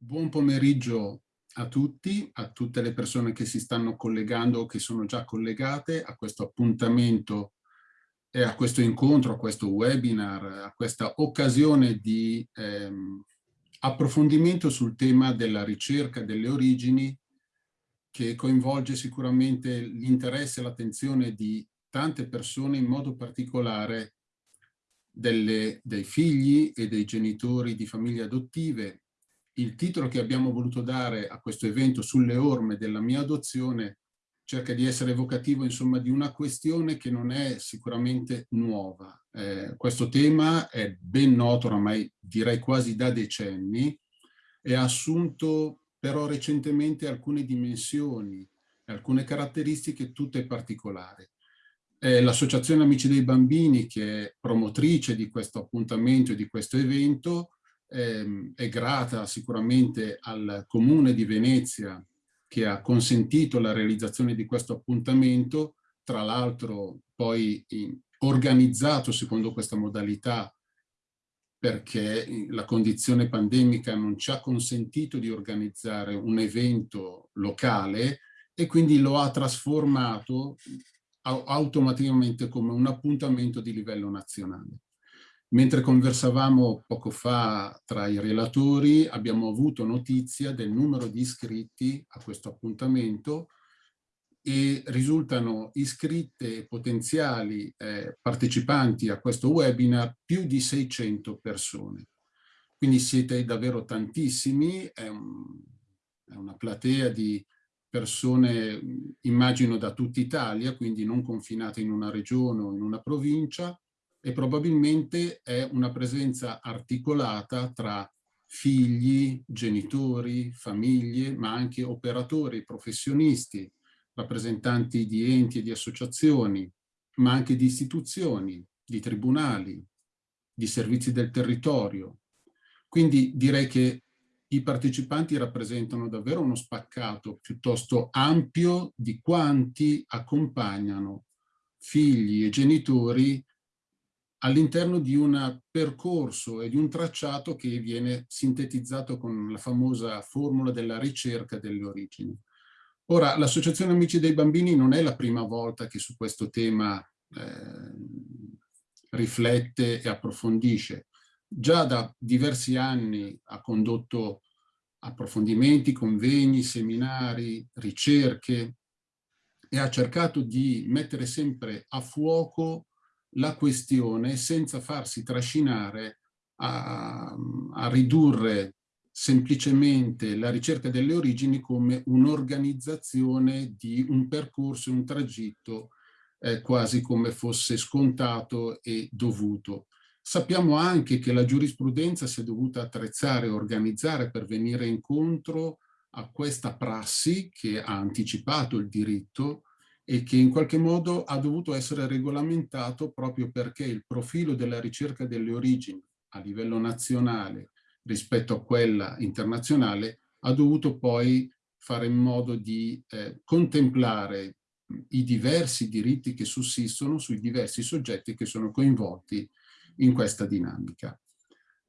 Buon pomeriggio a tutti, a tutte le persone che si stanno collegando o che sono già collegate a questo appuntamento e a questo incontro, a questo webinar, a questa occasione di ehm, approfondimento sul tema della ricerca delle origini che coinvolge sicuramente l'interesse e l'attenzione di tante persone, in modo particolare delle, dei figli e dei genitori di famiglie adottive il titolo che abbiamo voluto dare a questo evento sulle orme della mia adozione cerca di essere evocativo insomma di una questione che non è sicuramente nuova. Eh, questo tema è ben noto oramai direi quasi da decenni e ha assunto però recentemente alcune dimensioni, alcune caratteristiche tutte particolari. L'Associazione Amici dei Bambini, che è promotrice di questo appuntamento e di questo evento, ehm, è grata sicuramente al Comune di Venezia che ha consentito la realizzazione di questo appuntamento, tra l'altro poi organizzato secondo questa modalità perché la condizione pandemica non ci ha consentito di organizzare un evento locale e quindi lo ha trasformato automaticamente come un appuntamento di livello nazionale. Mentre conversavamo poco fa tra i relatori abbiamo avuto notizia del numero di iscritti a questo appuntamento e risultano iscritte potenziali eh, partecipanti a questo webinar più di 600 persone. Quindi siete davvero tantissimi, è, un, è una platea di persone immagino da tutta Italia, quindi non confinate in una regione o in una provincia, e probabilmente è una presenza articolata tra figli, genitori, famiglie, ma anche operatori, professionisti, rappresentanti di enti e di associazioni, ma anche di istituzioni, di tribunali, di servizi del territorio. Quindi direi che i partecipanti rappresentano davvero uno spaccato piuttosto ampio di quanti accompagnano figli e genitori all'interno di un percorso e di un tracciato che viene sintetizzato con la famosa formula della ricerca delle origini. Ora, l'Associazione Amici dei Bambini non è la prima volta che su questo tema eh, riflette e approfondisce. Già da diversi anni ha condotto approfondimenti, convegni, seminari, ricerche e ha cercato di mettere sempre a fuoco la questione senza farsi trascinare a, a ridurre semplicemente la ricerca delle origini come un'organizzazione di un percorso, un tragitto eh, quasi come fosse scontato e dovuto. Sappiamo anche che la giurisprudenza si è dovuta attrezzare e organizzare per venire incontro a questa prassi che ha anticipato il diritto e che in qualche modo ha dovuto essere regolamentato proprio perché il profilo della ricerca delle origini a livello nazionale rispetto a quella internazionale ha dovuto poi fare in modo di eh, contemplare i diversi diritti che sussistono sui diversi soggetti che sono coinvolti in questa dinamica.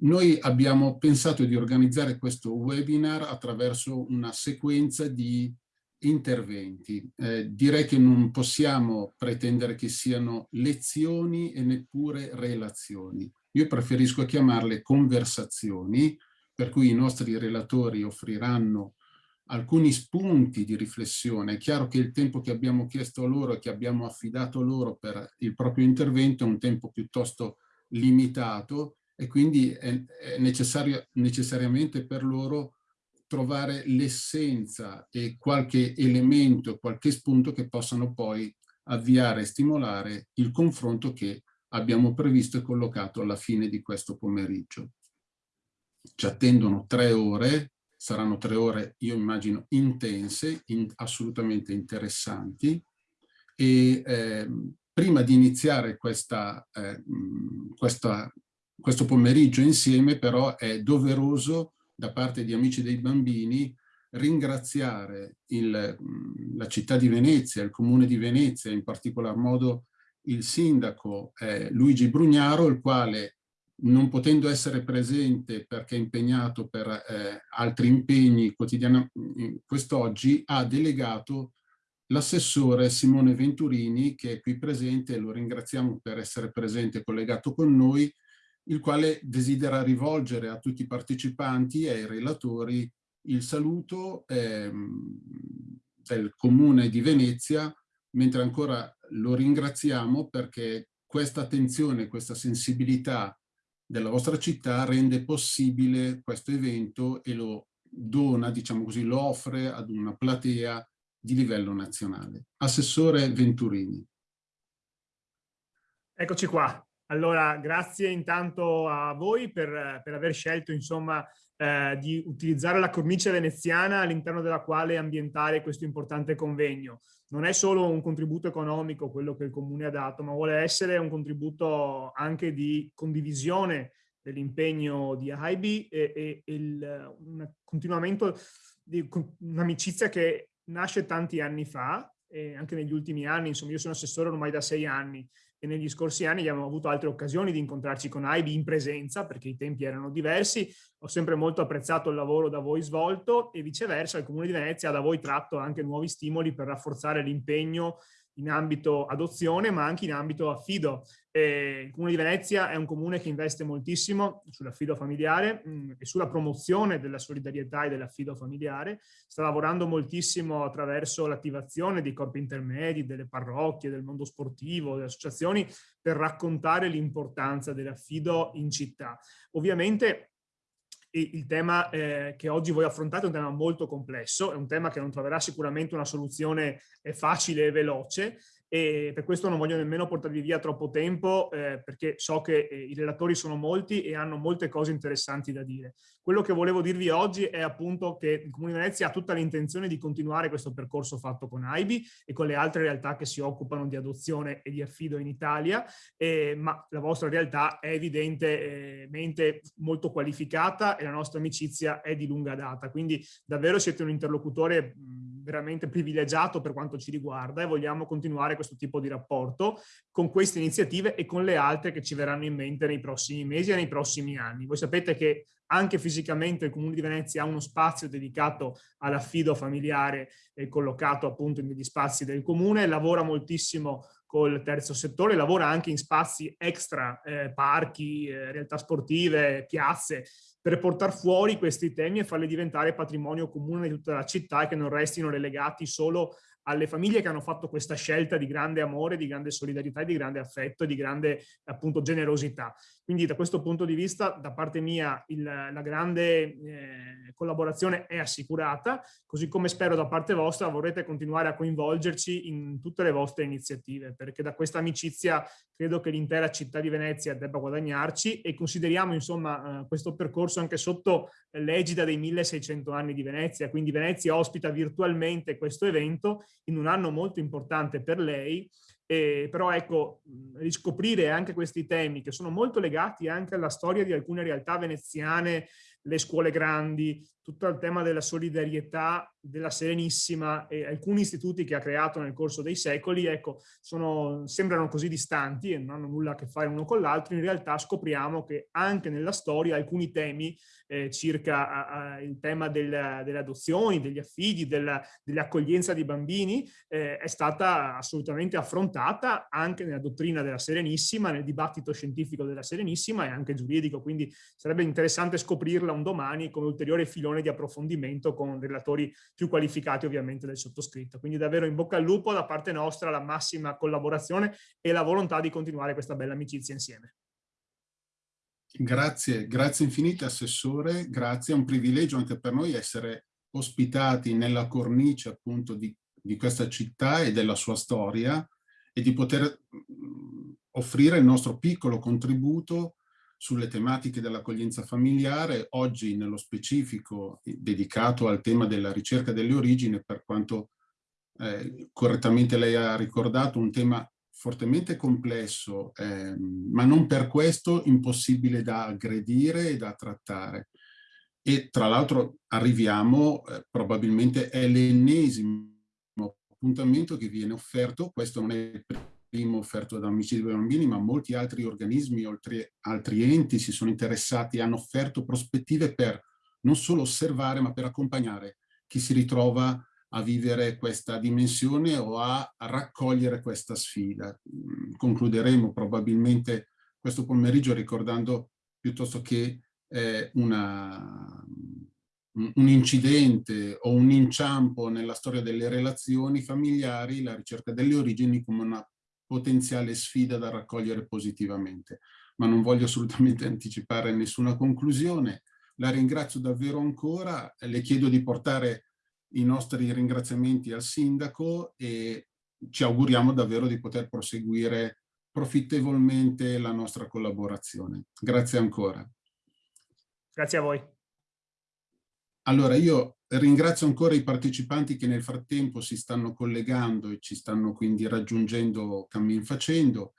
Noi abbiamo pensato di organizzare questo webinar attraverso una sequenza di interventi. Eh, direi che non possiamo pretendere che siano lezioni e neppure relazioni. Io preferisco chiamarle conversazioni, per cui i nostri relatori offriranno alcuni spunti di riflessione. È chiaro che il tempo che abbiamo chiesto loro e che abbiamo affidato loro per il proprio intervento è un tempo piuttosto limitato e quindi è necessario, necessariamente per loro trovare l'essenza e qualche elemento, qualche spunto che possano poi avviare e stimolare il confronto che abbiamo previsto e collocato alla fine di questo pomeriggio. Ci attendono tre ore, saranno tre ore, io immagino, intense, in, assolutamente interessanti e eh, prima di iniziare questa, eh, questa, questo pomeriggio insieme però è doveroso da parte di Amici dei Bambini ringraziare il, la città di Venezia, il comune di Venezia, in particolar modo il sindaco eh, Luigi Brugnaro, il quale non potendo essere presente perché impegnato per eh, altri impegni quotidiani quest'oggi, ha delegato l'assessore Simone Venturini, che è qui presente, lo ringraziamo per essere presente e collegato con noi, il quale desidera rivolgere a tutti i partecipanti e ai relatori il saluto ehm, del Comune di Venezia, mentre ancora lo ringraziamo perché questa attenzione, questa sensibilità della vostra città rende possibile questo evento e lo dona, diciamo così, lo offre ad una platea di livello nazionale. Assessore Venturini. Eccoci qua. Allora, grazie intanto a voi per, per aver scelto, insomma, eh, di utilizzare la cornice veneziana all'interno della quale ambientare questo importante convegno. Non è solo un contributo economico quello che il Comune ha dato, ma vuole essere un contributo anche di condivisione dell'impegno di AIBI e, e, e il, un continuamento di un'amicizia che nasce tanti anni fa anche negli ultimi anni, insomma io sono assessore ormai da sei anni e negli scorsi anni abbiamo avuto altre occasioni di incontrarci con AIBI in presenza perché i tempi erano diversi, ho sempre molto apprezzato il lavoro da voi svolto e viceversa il Comune di Venezia ha da voi tratto anche nuovi stimoli per rafforzare l'impegno in ambito adozione ma anche in ambito affido. E il Comune di Venezia è un comune che investe moltissimo sull'affido familiare mh, mm, e sulla promozione della solidarietà e dell'affido familiare. Sta lavorando moltissimo attraverso l'attivazione dei corpi intermedi, delle parrocchie, del mondo sportivo, delle associazioni per raccontare l'importanza dell'affido in città. Ovviamente il tema eh, che oggi voi affrontate è un tema molto complesso, è un tema che non troverà sicuramente una soluzione eh, facile e veloce, e per questo non voglio nemmeno portarvi via troppo tempo eh, perché so che eh, i relatori sono molti e hanno molte cose interessanti da dire. Quello che volevo dirvi oggi è appunto che il Comune di Venezia ha tutta l'intenzione di continuare questo percorso fatto con AIBI e con le altre realtà che si occupano di adozione e di affido in Italia, eh, ma la vostra realtà è evidentemente molto qualificata e la nostra amicizia è di lunga data, quindi davvero siete un interlocutore veramente privilegiato per quanto ci riguarda e vogliamo continuare questo tipo di rapporto con queste iniziative e con le altre che ci verranno in mente nei prossimi mesi e nei prossimi anni. Voi sapete che anche fisicamente il Comune di Venezia ha uno spazio dedicato all'affido familiare eh, collocato appunto negli spazi del Comune, lavora moltissimo col terzo settore, lavora anche in spazi extra, eh, parchi, eh, realtà sportive, piazze, per portare fuori questi temi e farli diventare patrimonio comune di tutta la città e che non restino relegati solo alle famiglie che hanno fatto questa scelta di grande amore, di grande solidarietà, di grande affetto di grande appunto generosità. Quindi da questo punto di vista da parte mia il, la grande eh, collaborazione è assicurata, così come spero da parte vostra vorrete continuare a coinvolgerci in tutte le vostre iniziative, perché da questa amicizia credo che l'intera città di Venezia debba guadagnarci e consideriamo insomma eh, questo percorso anche sotto l'egida dei 1600 anni di Venezia, quindi Venezia ospita virtualmente questo evento in un anno molto importante per lei, eh, però ecco, riscoprire anche questi temi che sono molto legati anche alla storia di alcune realtà veneziane, le scuole grandi, tutto il tema della solidarietà della Serenissima e alcuni istituti che ha creato nel corso dei secoli, ecco, sono, sembrano così distanti e non hanno nulla a che fare uno con l'altro, in realtà scopriamo che anche nella storia alcuni temi eh, circa a, a, il tema del, delle adozioni, degli affidi, dell'accoglienza di bambini eh, è stata assolutamente affrontata anche nella dottrina della Serenissima, nel dibattito scientifico della Serenissima e anche giuridico, quindi sarebbe interessante scoprirla un domani come ulteriore filone di approfondimento con relatori più qualificati ovviamente del sottoscritto. Quindi davvero in bocca al lupo da parte nostra la massima collaborazione e la volontà di continuare questa bella amicizia insieme. Grazie, grazie infinite Assessore, grazie, è un privilegio anche per noi essere ospitati nella cornice appunto di, di questa città e della sua storia e di poter mm, offrire il nostro piccolo contributo sulle tematiche dell'accoglienza familiare, oggi nello specifico dedicato al tema della ricerca delle origini, per quanto eh, correttamente lei ha ricordato, un tema fortemente complesso, eh, ma non per questo impossibile da aggredire e da trattare. E tra l'altro arriviamo, eh, probabilmente è l'ennesimo appuntamento che viene offerto, questo non è il primo offerto da Amici dei Bambini, ma molti altri organismi, oltre altri enti si sono interessati, hanno offerto prospettive per non solo osservare, ma per accompagnare chi si ritrova a vivere questa dimensione o a raccogliere questa sfida. Mm, concluderemo probabilmente questo pomeriggio ricordando piuttosto che eh, una, un incidente o un inciampo nella storia delle relazioni familiari, la ricerca delle origini come una potenziale sfida da raccogliere positivamente. Ma non voglio assolutamente anticipare nessuna conclusione. La ringrazio davvero ancora, le chiedo di portare i nostri ringraziamenti al sindaco e ci auguriamo davvero di poter proseguire profittevolmente la nostra collaborazione. Grazie ancora. Grazie a voi. Allora io ringrazio ancora i partecipanti che nel frattempo si stanno collegando e ci stanno quindi raggiungendo cammin facendo.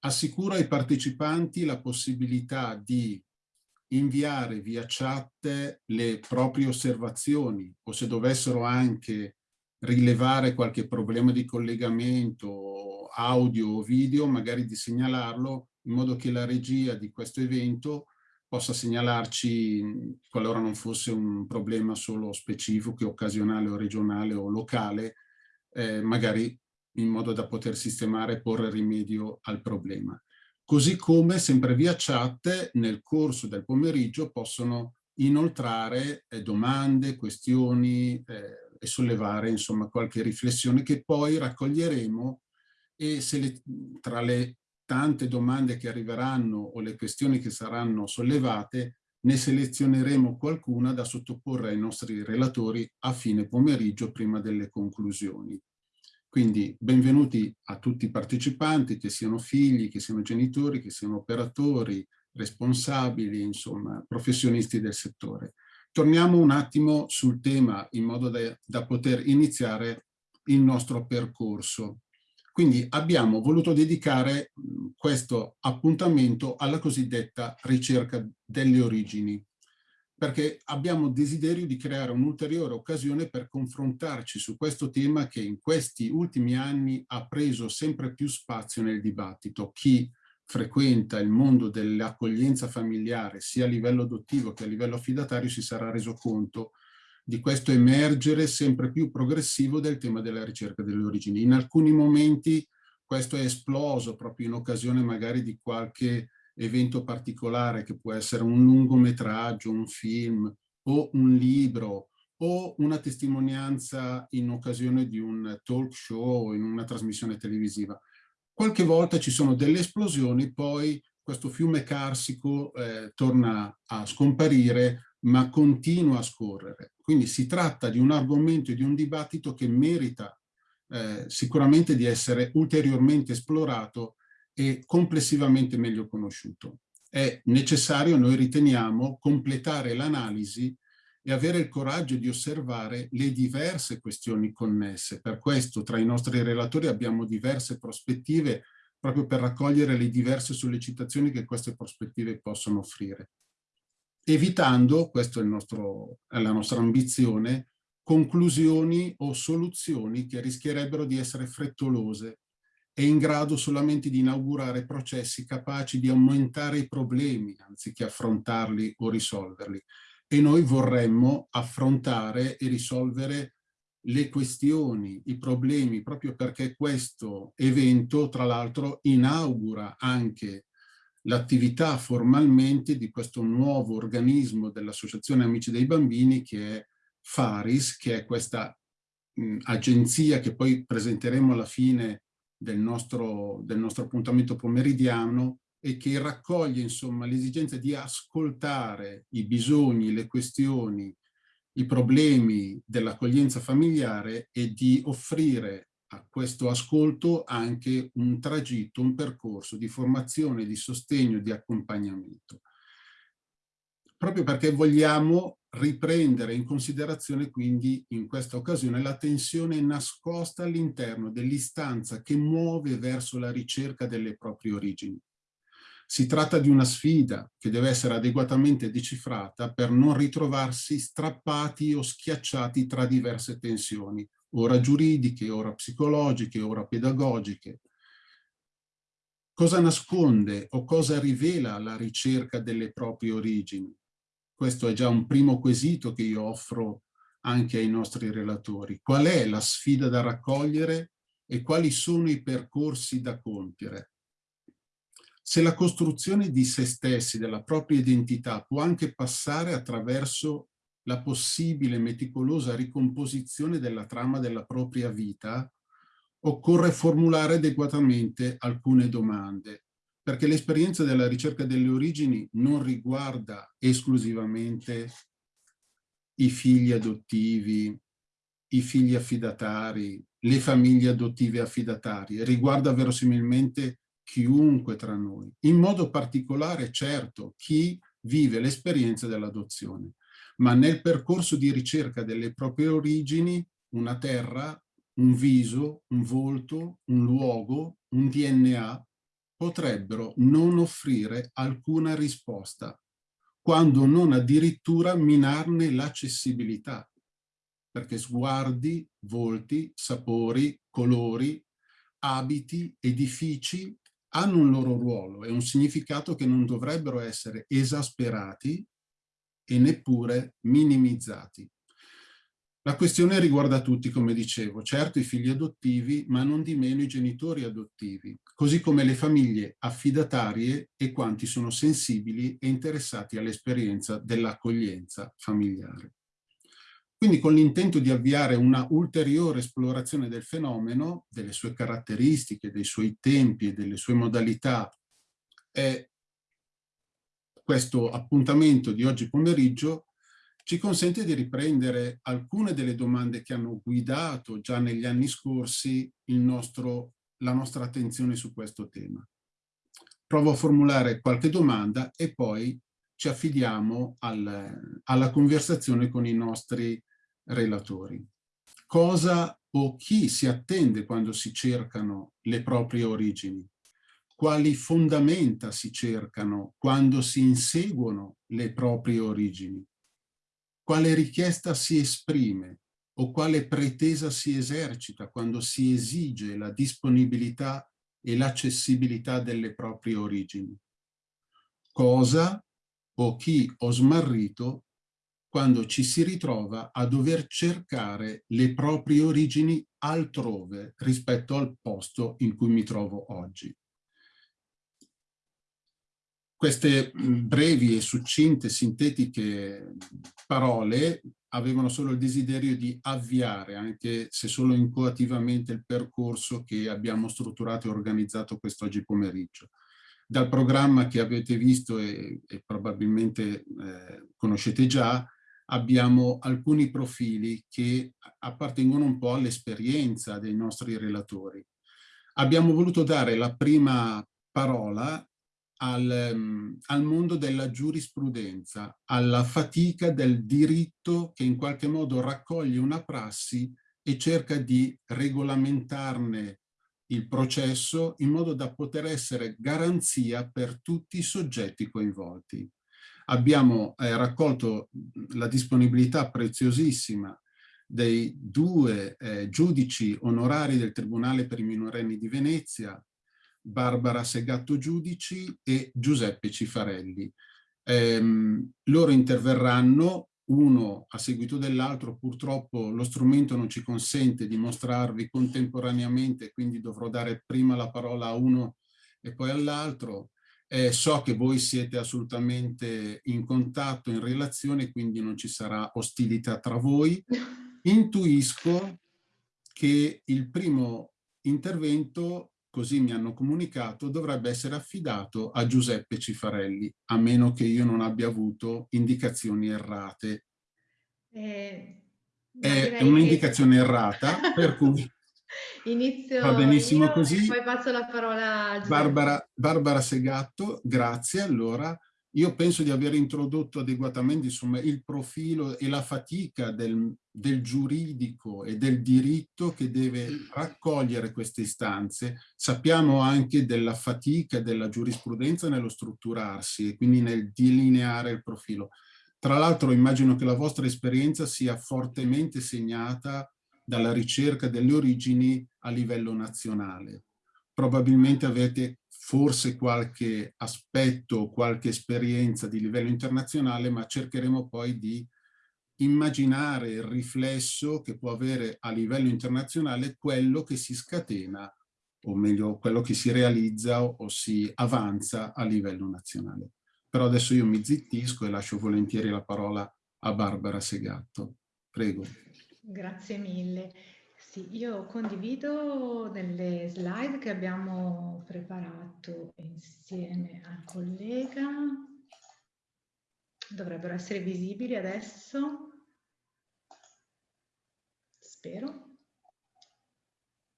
Assicuro ai partecipanti la possibilità di inviare via chat le proprie osservazioni o se dovessero anche rilevare qualche problema di collegamento audio o video, magari di segnalarlo in modo che la regia di questo evento possa segnalarci, qualora non fosse un problema solo specifico, occasionale o regionale o locale, eh, magari in modo da poter sistemare e porre rimedio al problema. Così come, sempre via chat, nel corso del pomeriggio possono inoltrare eh, domande, questioni eh, e sollevare insomma qualche riflessione che poi raccoglieremo e se le, tra le tante domande che arriveranno o le questioni che saranno sollevate, ne selezioneremo qualcuna da sottoporre ai nostri relatori a fine pomeriggio prima delle conclusioni. Quindi benvenuti a tutti i partecipanti, che siano figli, che siano genitori, che siano operatori, responsabili, insomma, professionisti del settore. Torniamo un attimo sul tema in modo da, da poter iniziare il nostro percorso. Quindi abbiamo voluto dedicare questo appuntamento alla cosiddetta ricerca delle origini, perché abbiamo desiderio di creare un'ulteriore occasione per confrontarci su questo tema che in questi ultimi anni ha preso sempre più spazio nel dibattito. Chi frequenta il mondo dell'accoglienza familiare sia a livello adottivo che a livello affidatario si sarà reso conto di questo emergere sempre più progressivo del tema della ricerca delle origini. In alcuni momenti questo è esploso proprio in occasione magari di qualche evento particolare che può essere un lungometraggio, un film o un libro o una testimonianza in occasione di un talk show o in una trasmissione televisiva. Qualche volta ci sono delle esplosioni, poi questo fiume carsico eh, torna a scomparire ma continua a scorrere. Quindi si tratta di un argomento e di un dibattito che merita eh, sicuramente di essere ulteriormente esplorato e complessivamente meglio conosciuto. È necessario, noi riteniamo, completare l'analisi e avere il coraggio di osservare le diverse questioni connesse. Per questo tra i nostri relatori abbiamo diverse prospettive proprio per raccogliere le diverse sollecitazioni che queste prospettive possono offrire evitando, questa è, è la nostra ambizione, conclusioni o soluzioni che rischierebbero di essere frettolose e in grado solamente di inaugurare processi capaci di aumentare i problemi anziché affrontarli o risolverli. E noi vorremmo affrontare e risolvere le questioni, i problemi, proprio perché questo evento, tra l'altro, inaugura anche l'attività formalmente di questo nuovo organismo dell'Associazione Amici dei Bambini che è FARIS, che è questa mh, agenzia che poi presenteremo alla fine del nostro, del nostro appuntamento pomeridiano e che raccoglie insomma l'esigenza di ascoltare i bisogni, le questioni, i problemi dell'accoglienza familiare e di offrire a questo ascolto anche un tragitto, un percorso di formazione, di sostegno, di accompagnamento. Proprio perché vogliamo riprendere in considerazione quindi in questa occasione la tensione nascosta all'interno dell'istanza che muove verso la ricerca delle proprie origini. Si tratta di una sfida che deve essere adeguatamente decifrata per non ritrovarsi strappati o schiacciati tra diverse tensioni, ora giuridiche, ora psicologiche, ora pedagogiche. Cosa nasconde o cosa rivela la ricerca delle proprie origini? Questo è già un primo quesito che io offro anche ai nostri relatori. Qual è la sfida da raccogliere e quali sono i percorsi da compiere? Se la costruzione di se stessi, della propria identità, può anche passare attraverso la possibile meticolosa ricomposizione della trama della propria vita, occorre formulare adeguatamente alcune domande, perché l'esperienza della ricerca delle origini non riguarda esclusivamente i figli adottivi, i figli affidatari, le famiglie adottive affidatarie, riguarda verosimilmente chiunque tra noi, in modo particolare certo chi vive l'esperienza dell'adozione, ma nel percorso di ricerca delle proprie origini una terra, un viso, un volto, un luogo, un DNA potrebbero non offrire alcuna risposta, quando non addirittura minarne l'accessibilità, perché sguardi, volti, sapori, colori, abiti, edifici hanno un loro ruolo e un significato che non dovrebbero essere esasperati e neppure minimizzati. La questione riguarda tutti, come dicevo, certo i figli adottivi, ma non di meno i genitori adottivi, così come le famiglie affidatarie e quanti sono sensibili e interessati all'esperienza dell'accoglienza familiare. Quindi con l'intento di avviare una ulteriore esplorazione del fenomeno, delle sue caratteristiche, dei suoi tempi e delle sue modalità, è questo appuntamento di oggi pomeriggio ci consente di riprendere alcune delle domande che hanno guidato già negli anni scorsi nostro, la nostra attenzione su questo tema. Provo a formulare qualche domanda e poi ci affidiamo al, alla conversazione con i nostri relatori. Cosa o chi si attende quando si cercano le proprie origini? Quali fondamenta si cercano quando si inseguono le proprie origini? Quale richiesta si esprime o quale pretesa si esercita quando si esige la disponibilità e l'accessibilità delle proprie origini? Cosa o chi ho smarrito quando ci si ritrova a dover cercare le proprie origini altrove rispetto al posto in cui mi trovo oggi. Queste brevi e succinte, sintetiche parole avevano solo il desiderio di avviare, anche se solo incoativamente, il percorso che abbiamo strutturato e organizzato quest'oggi pomeriggio. Dal programma che avete visto e, e probabilmente eh, conoscete già, abbiamo alcuni profili che appartengono un po' all'esperienza dei nostri relatori. Abbiamo voluto dare la prima parola al, um, al, mondo della giurisprudenza, alla fatica del diritto che in qualche modo raccoglie una prassi e cerca di regolamentarne il processo in modo da poter essere garanzia per tutti i soggetti coinvolti. Abbiamo eh, raccolto la disponibilità preziosissima dei due eh, giudici onorari del Tribunale per i minorenni di Venezia, Barbara Segatto Giudici e Giuseppe Cifarelli. Ehm, loro interverranno uno a seguito dell'altro, purtroppo lo strumento non ci consente di mostrarvi contemporaneamente, quindi dovrò dare prima la parola a uno e poi all'altro. Eh, so che voi siete assolutamente in contatto, in relazione, quindi non ci sarà ostilità tra voi. Intuisco che il primo intervento, così mi hanno comunicato, dovrebbe essere affidato a Giuseppe Cifarelli, a meno che io non abbia avuto indicazioni errate. Eh, è un'indicazione che... errata, per cui Inizio Va benissimo così. poi passo la parola a Barbara, Barbara Segatto, grazie. Allora, io penso di aver introdotto adeguatamente insomma, il profilo e la fatica del, del, giuridico e del diritto che deve raccogliere queste istanze. Sappiamo anche della fatica della giurisprudenza nello strutturarsi e quindi nel delineare il profilo. Tra l'altro immagino che la vostra esperienza sia fortemente segnata dalla ricerca delle origini a livello nazionale. Probabilmente avete forse qualche aspetto, qualche esperienza di livello internazionale, ma cercheremo poi di immaginare il riflesso che può avere a livello internazionale quello che si scatena, o meglio quello che si realizza o, o si avanza a livello nazionale. Però adesso io mi zittisco e lascio volentieri la parola a Barbara Segatto. Prego. Grazie mille. Sì, io condivido delle slide che abbiamo preparato insieme al collega. Dovrebbero essere visibili adesso. Spero.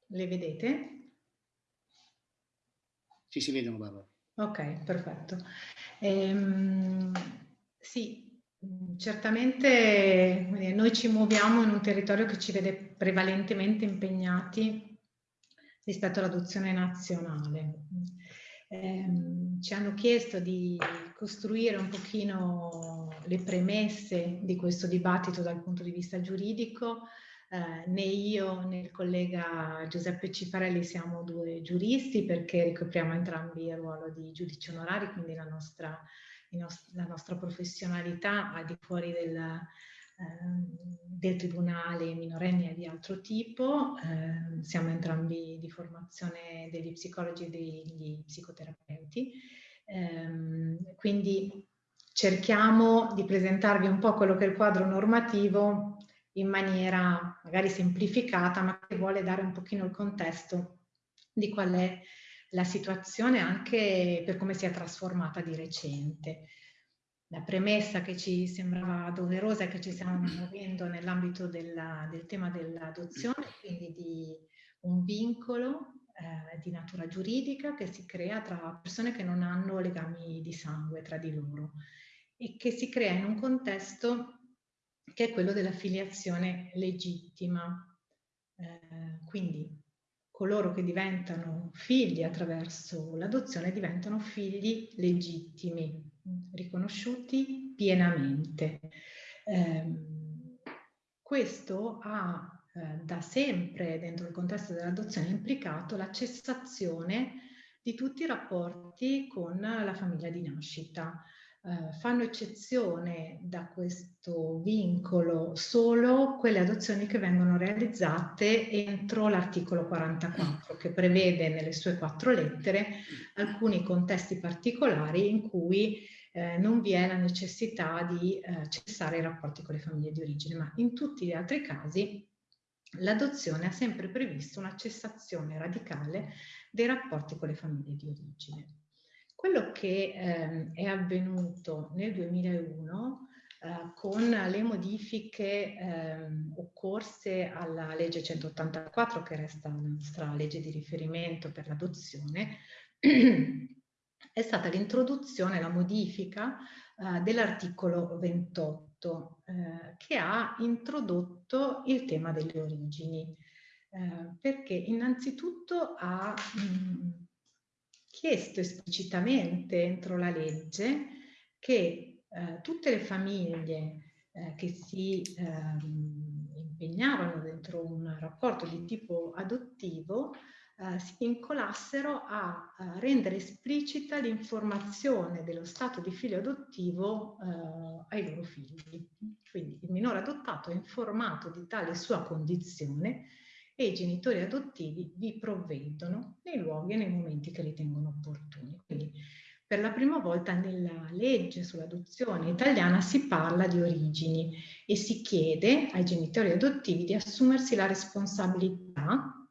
Le vedete? Sì, si vedono, Barbara. Ok, perfetto. Ehm, sì, certamente noi ci muoviamo in un territorio che ci vede prevalentemente impegnati rispetto all'adozione nazionale. Eh, ci hanno chiesto di costruire un pochino le premesse di questo dibattito dal punto di vista giuridico. Eh, né io né il collega Giuseppe Cifarelli siamo due giuristi perché ricopriamo entrambi il ruolo di giudici onorari, quindi la nostra, la nostra professionalità al di fuori del, Ehm, del tribunale minorenni e di altro tipo, eh, siamo entrambi di formazione degli psicologi e degli psicoterapeuti, eh, quindi cerchiamo di presentarvi un po' quello che è il quadro normativo in maniera magari semplificata, ma che vuole dare un pochino il contesto di qual è la situazione anche per come si è trasformata di recente la premessa che ci sembrava doverosa che ci stiamo muovendo nell'ambito del tema dell'adozione, quindi di un vincolo eh, di natura giuridica che si crea tra persone che non hanno legami di sangue tra di loro e che si crea in un contesto che è quello della filiazione legittima. Eh, quindi coloro che diventano figli attraverso l'adozione diventano figli legittimi riconosciuti pienamente. Eh, questo ha eh, da sempre dentro il contesto dell'adozione implicato la cessazione di tutti i rapporti con la famiglia di nascita, eh, fanno eccezione da questo vincolo solo quelle adozioni che vengono realizzate entro l'articolo 44 che prevede nelle sue quattro lettere alcuni contesti particolari in cui eh, non vi è la necessità di eh, cessare i rapporti con le famiglie di origine, ma in tutti gli altri casi l'adozione ha sempre previsto una cessazione radicale dei rapporti con le famiglie di origine. Quello che eh, è avvenuto nel 2001 eh, con le modifiche eh, occorse alla legge 184, che resta la nostra legge di riferimento per l'adozione, è stata l'introduzione, la modifica eh, dell'articolo 28, eh, che ha introdotto il tema delle origini, eh, perché innanzitutto ha mh, chiesto esplicitamente entro la legge che eh, tutte le famiglie eh, che si ehm, impegnavano dentro un rapporto di tipo adottivo eh, si vincolassero a, a rendere esplicita l'informazione dello stato di figlio adottivo eh, ai loro figli. Quindi il minore adottato è informato di tale sua condizione e i genitori adottivi vi provvedono nei luoghi e nei momenti che ritengono opportuni. Quindi per la prima volta nella legge sull'adozione italiana si parla di origini e si chiede ai genitori adottivi di assumersi la responsabilità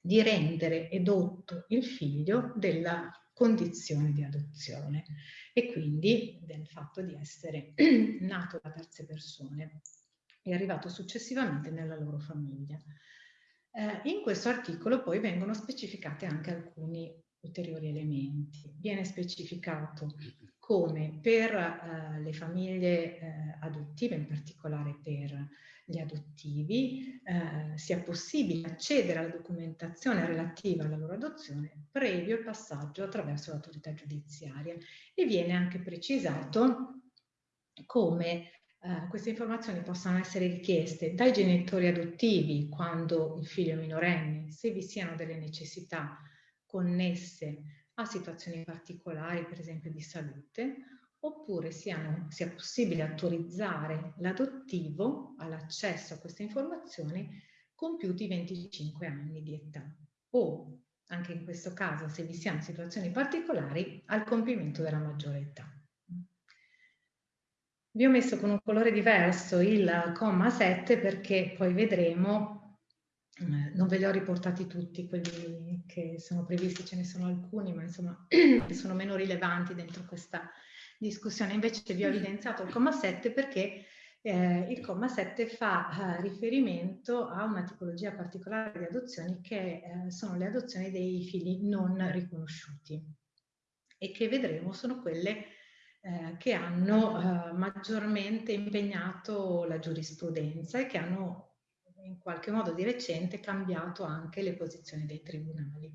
di rendere edotto il figlio della condizione di adozione e quindi del fatto di essere nato da terze persone e arrivato successivamente nella loro famiglia. Eh, in questo articolo poi vengono specificati anche alcuni ulteriori elementi. Viene specificato come per eh, le famiglie eh, adottive, in particolare per gli adottivi, eh, sia possibile accedere alla documentazione relativa alla loro adozione previo il passaggio attraverso l'autorità giudiziaria e viene anche precisato come eh, queste informazioni possano essere richieste dai genitori adottivi quando il figlio è minorenne, se vi siano delle necessità connesse a situazioni particolari, per esempio di salute, oppure siano, sia possibile autorizzare l'adottivo all'accesso a queste informazioni compiuti 25 anni di età o, anche in questo caso, se vi siano situazioni particolari, al compimento della maggiore età. Vi ho messo con un colore diverso il comma 7 perché poi vedremo, eh, non ve li ho riportati tutti, quelli che sono previsti, ce ne sono alcuni, ma insomma sono meno rilevanti dentro questa discussione. Invece vi ho evidenziato il comma 7 perché eh, il comma 7 fa eh, riferimento a una tipologia particolare di adozioni che eh, sono le adozioni dei figli non riconosciuti e che vedremo sono quelle eh, che hanno eh, maggiormente impegnato la giurisprudenza e che hanno in qualche modo di recente cambiato anche le posizioni dei tribunali.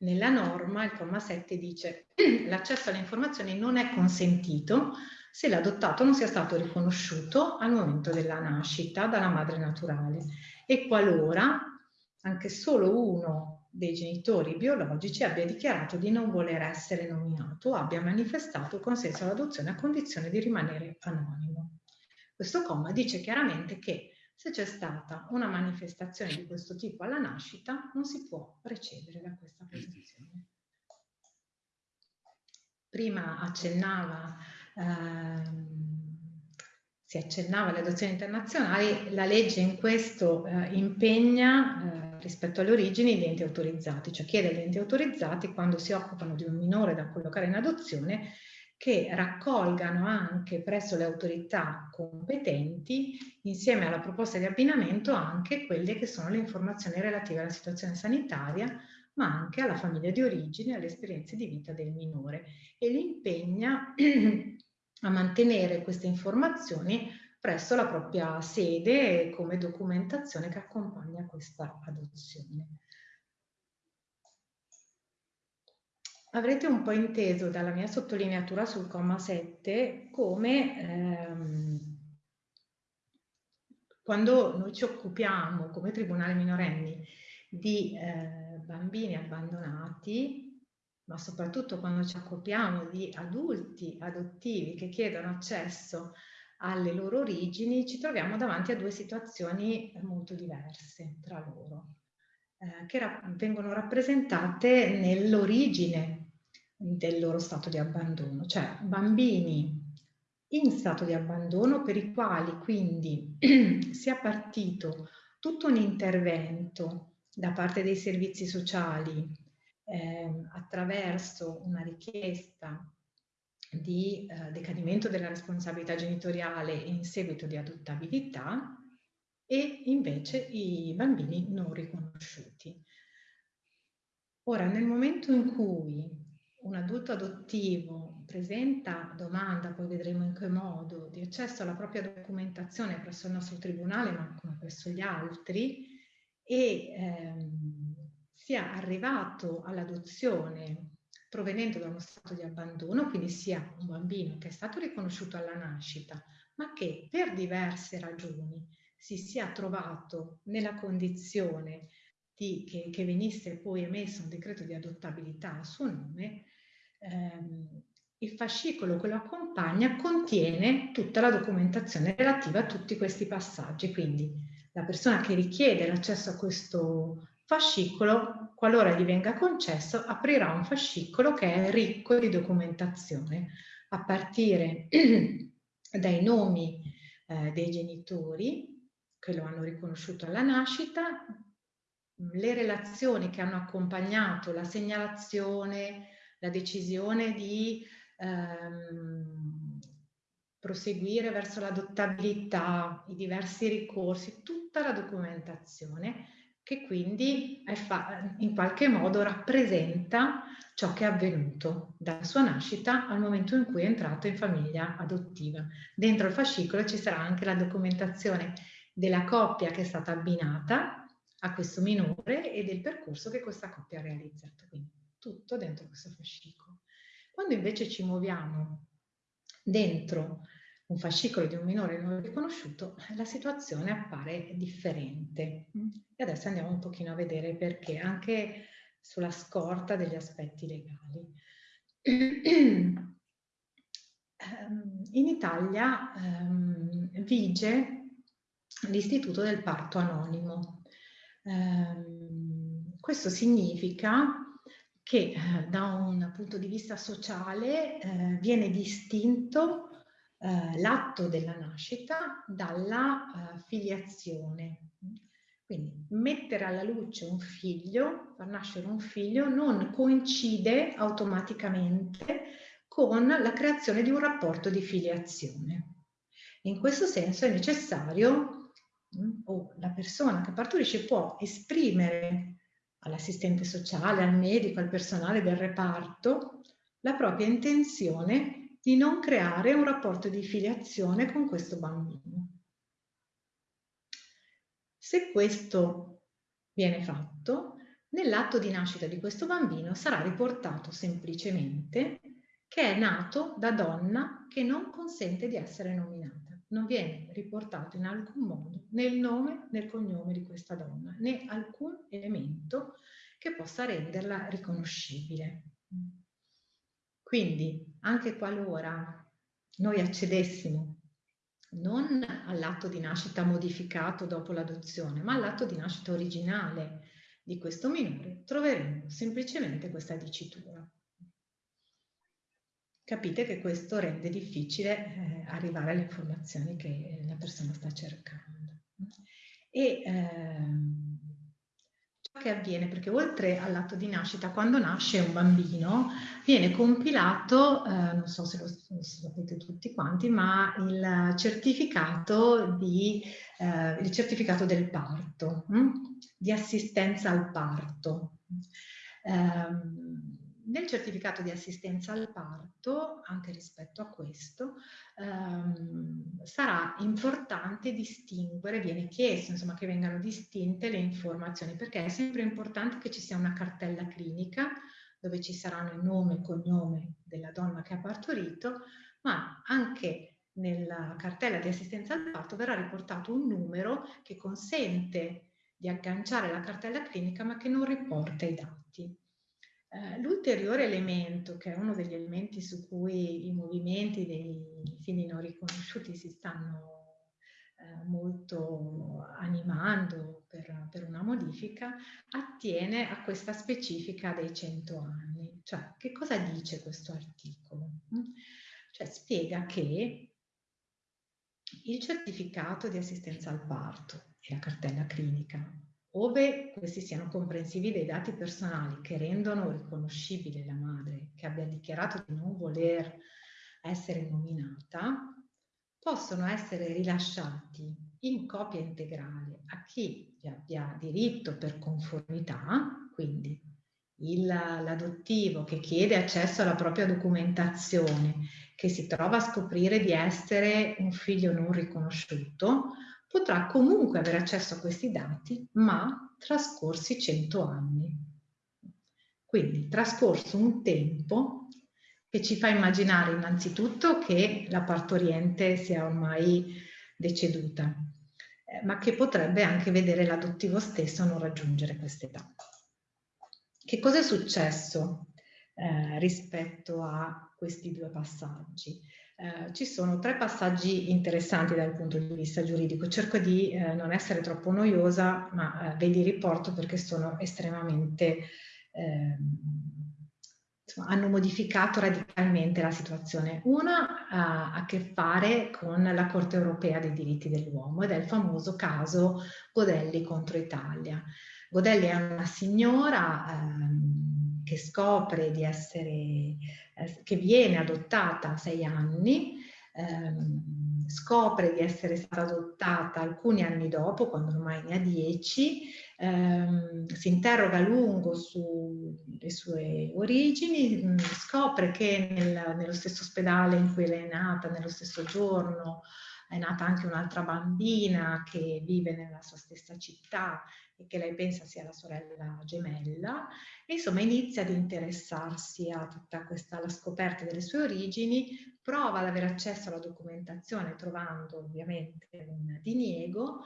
Nella norma il comma 7 dice l'accesso alle informazioni non è consentito se l'adottato non sia stato riconosciuto al momento della nascita dalla madre naturale e qualora anche solo uno dei genitori biologici abbia dichiarato di non voler essere nominato o abbia manifestato consenso all'adozione a condizione di rimanere anonimo. Questo comma dice chiaramente che se c'è stata una manifestazione di questo tipo alla nascita non si può precedere da questa posizione. Prima accennava ehm, si accennava alle adozioni internazionali, la legge in questo eh, impegna eh, rispetto alle origini gli enti autorizzati, cioè chiede agli enti autorizzati quando si occupano di un minore da collocare in adozione che raccolgano anche presso le autorità competenti, insieme alla proposta di abbinamento, anche quelle che sono le informazioni relative alla situazione sanitaria, ma anche alla famiglia di origine e alle esperienze di vita del minore. E li impegna a mantenere queste informazioni presso la propria sede come documentazione che accompagna questa adozione. Avrete un po' inteso dalla mia sottolineatura sul comma 7 come ehm, quando noi ci occupiamo come Tribunale minorenni di eh, bambini abbandonati ma soprattutto quando ci occupiamo di adulti adottivi che chiedono accesso alle loro origini, ci troviamo davanti a due situazioni molto diverse tra loro, eh, che ra vengono rappresentate nell'origine del loro stato di abbandono, cioè bambini in stato di abbandono per i quali quindi sia partito tutto un intervento da parte dei servizi sociali eh, attraverso una richiesta di eh, decadimento della responsabilità genitoriale in seguito di adottabilità e invece i bambini non riconosciuti. Ora, nel momento in cui un adulto adottivo presenta domanda, poi vedremo in che modo, di accesso alla propria documentazione presso il nostro tribunale, ma come presso gli altri, e ehm, sia arrivato all'adozione provenendo da uno stato di abbandono, quindi sia un bambino che è stato riconosciuto alla nascita, ma che per diverse ragioni si sia trovato nella condizione di, che, che, venisse poi emesso un decreto di adottabilità a suo nome, ehm, il fascicolo che lo accompagna contiene tutta la documentazione relativa a tutti questi passaggi, quindi la persona che richiede l'accesso a questo fascicolo, qualora gli venga concesso, aprirà un fascicolo che è ricco di documentazione, a partire dai nomi eh, dei genitori che lo hanno riconosciuto alla nascita, le relazioni che hanno accompagnato la segnalazione, la decisione di ehm, proseguire verso l'adottabilità, i diversi ricorsi, tutta la documentazione che quindi in qualche modo rappresenta ciò che è avvenuto dalla sua nascita al momento in cui è entrato in famiglia adottiva. Dentro il fascicolo ci sarà anche la documentazione della coppia che è stata abbinata a questo minore e del percorso che questa coppia ha realizzato. Quindi tutto dentro questo fascicolo. Quando invece ci muoviamo dentro un fascicolo di un minore non riconosciuto, la situazione appare differente. E adesso andiamo un pochino a vedere perché anche sulla scorta degli aspetti legali. Ehm, in Italia um, vige l'istituto del parto anonimo. Um, questo significa che eh, da un punto di vista sociale eh, viene distinto eh, l'atto della nascita dalla eh, filiazione. Quindi mettere alla luce un figlio, far nascere un figlio, non coincide automaticamente con la creazione di un rapporto di filiazione. In questo senso è necessario, mm, o la persona che partorisce può esprimere all'assistente sociale, al medico, al personale del reparto, la propria intenzione di non creare un rapporto di filiazione con questo bambino. Se questo viene fatto, nell'atto di nascita di questo bambino sarà riportato semplicemente che è nato da donna che non consente di essere nominata non viene riportato in alcun modo né il nome né il cognome di questa donna, né alcun elemento che possa renderla riconoscibile. Quindi, anche qualora noi accedessimo non all'atto di nascita modificato dopo l'adozione, ma all'atto di nascita originale di questo minore, troveremo semplicemente questa dicitura capite che questo rende difficile eh, arrivare alle informazioni che la persona sta cercando. E ciò che avviene, perché oltre all'atto di nascita, quando nasce un bambino, viene compilato, eh, non so se lo, lo, sapete tutti quanti, ma il certificato, di, eh, il certificato del parto, hm? di assistenza al parto. Um, nel certificato di assistenza al parto, anche rispetto a questo, ehm, sarà importante distinguere, viene chiesto insomma, che vengano distinte le informazioni, perché è sempre importante che ci sia una cartella clinica dove ci saranno il nome e cognome della donna che ha partorito, ma anche nella cartella di assistenza al parto verrà riportato un numero che consente di agganciare la cartella clinica ma che non riporta i dati. Eh, l'ulteriore elemento, che è uno degli elementi su cui i movimenti dei figli non riconosciuti si stanno eh, molto animando per, per, una modifica, attiene a questa specifica dei 100 anni. Cioè, che cosa dice questo articolo? Mm? Cioè, spiega che il certificato di assistenza al parto e la cartella clinica ove questi siano comprensivi dei dati personali che rendono riconoscibile la madre che abbia dichiarato di non voler essere nominata, possono essere rilasciati in copia integrale a chi vi abbia diritto per conformità, quindi l'adottivo che chiede accesso alla propria documentazione, che si trova a scoprire di essere un figlio non riconosciuto, potrà comunque avere accesso a questi dati, ma trascorsi 100 anni. Quindi trascorso un tempo che ci fa immaginare innanzitutto che la partoriente sia ormai deceduta, eh, ma che potrebbe anche vedere l'adottivo stesso non raggiungere quest'età. Che cosa è successo eh, rispetto a questi due passaggi? Eh, ci sono tre passaggi interessanti dal punto di vista giuridico. Cerco di eh, non essere troppo noiosa, ma eh, ve li riporto perché sono estremamente... Ehm, insomma, hanno modificato radicalmente la situazione. Una ha a che fare con la Corte europea dei diritti dell'uomo ed è il famoso caso Godelli contro Italia. Godelli è una signora ehm, che scopre di essere eh, che viene adottata a sei anni, ehm, scopre di essere stata adottata alcuni anni dopo, quando ormai ne ha dieci, ehm, si interroga a lungo sulle sue origini, mm, scopre che nel, nello stesso ospedale in cui lei è nata, nello stesso giorno, è nata anche un'altra bambina che vive nella sua stessa città e che lei pensa sia la sorella gemella, e insomma inizia ad interessarsi a tutta questa, la scoperta delle sue origini, prova ad avere accesso alla documentazione trovando ovviamente un diniego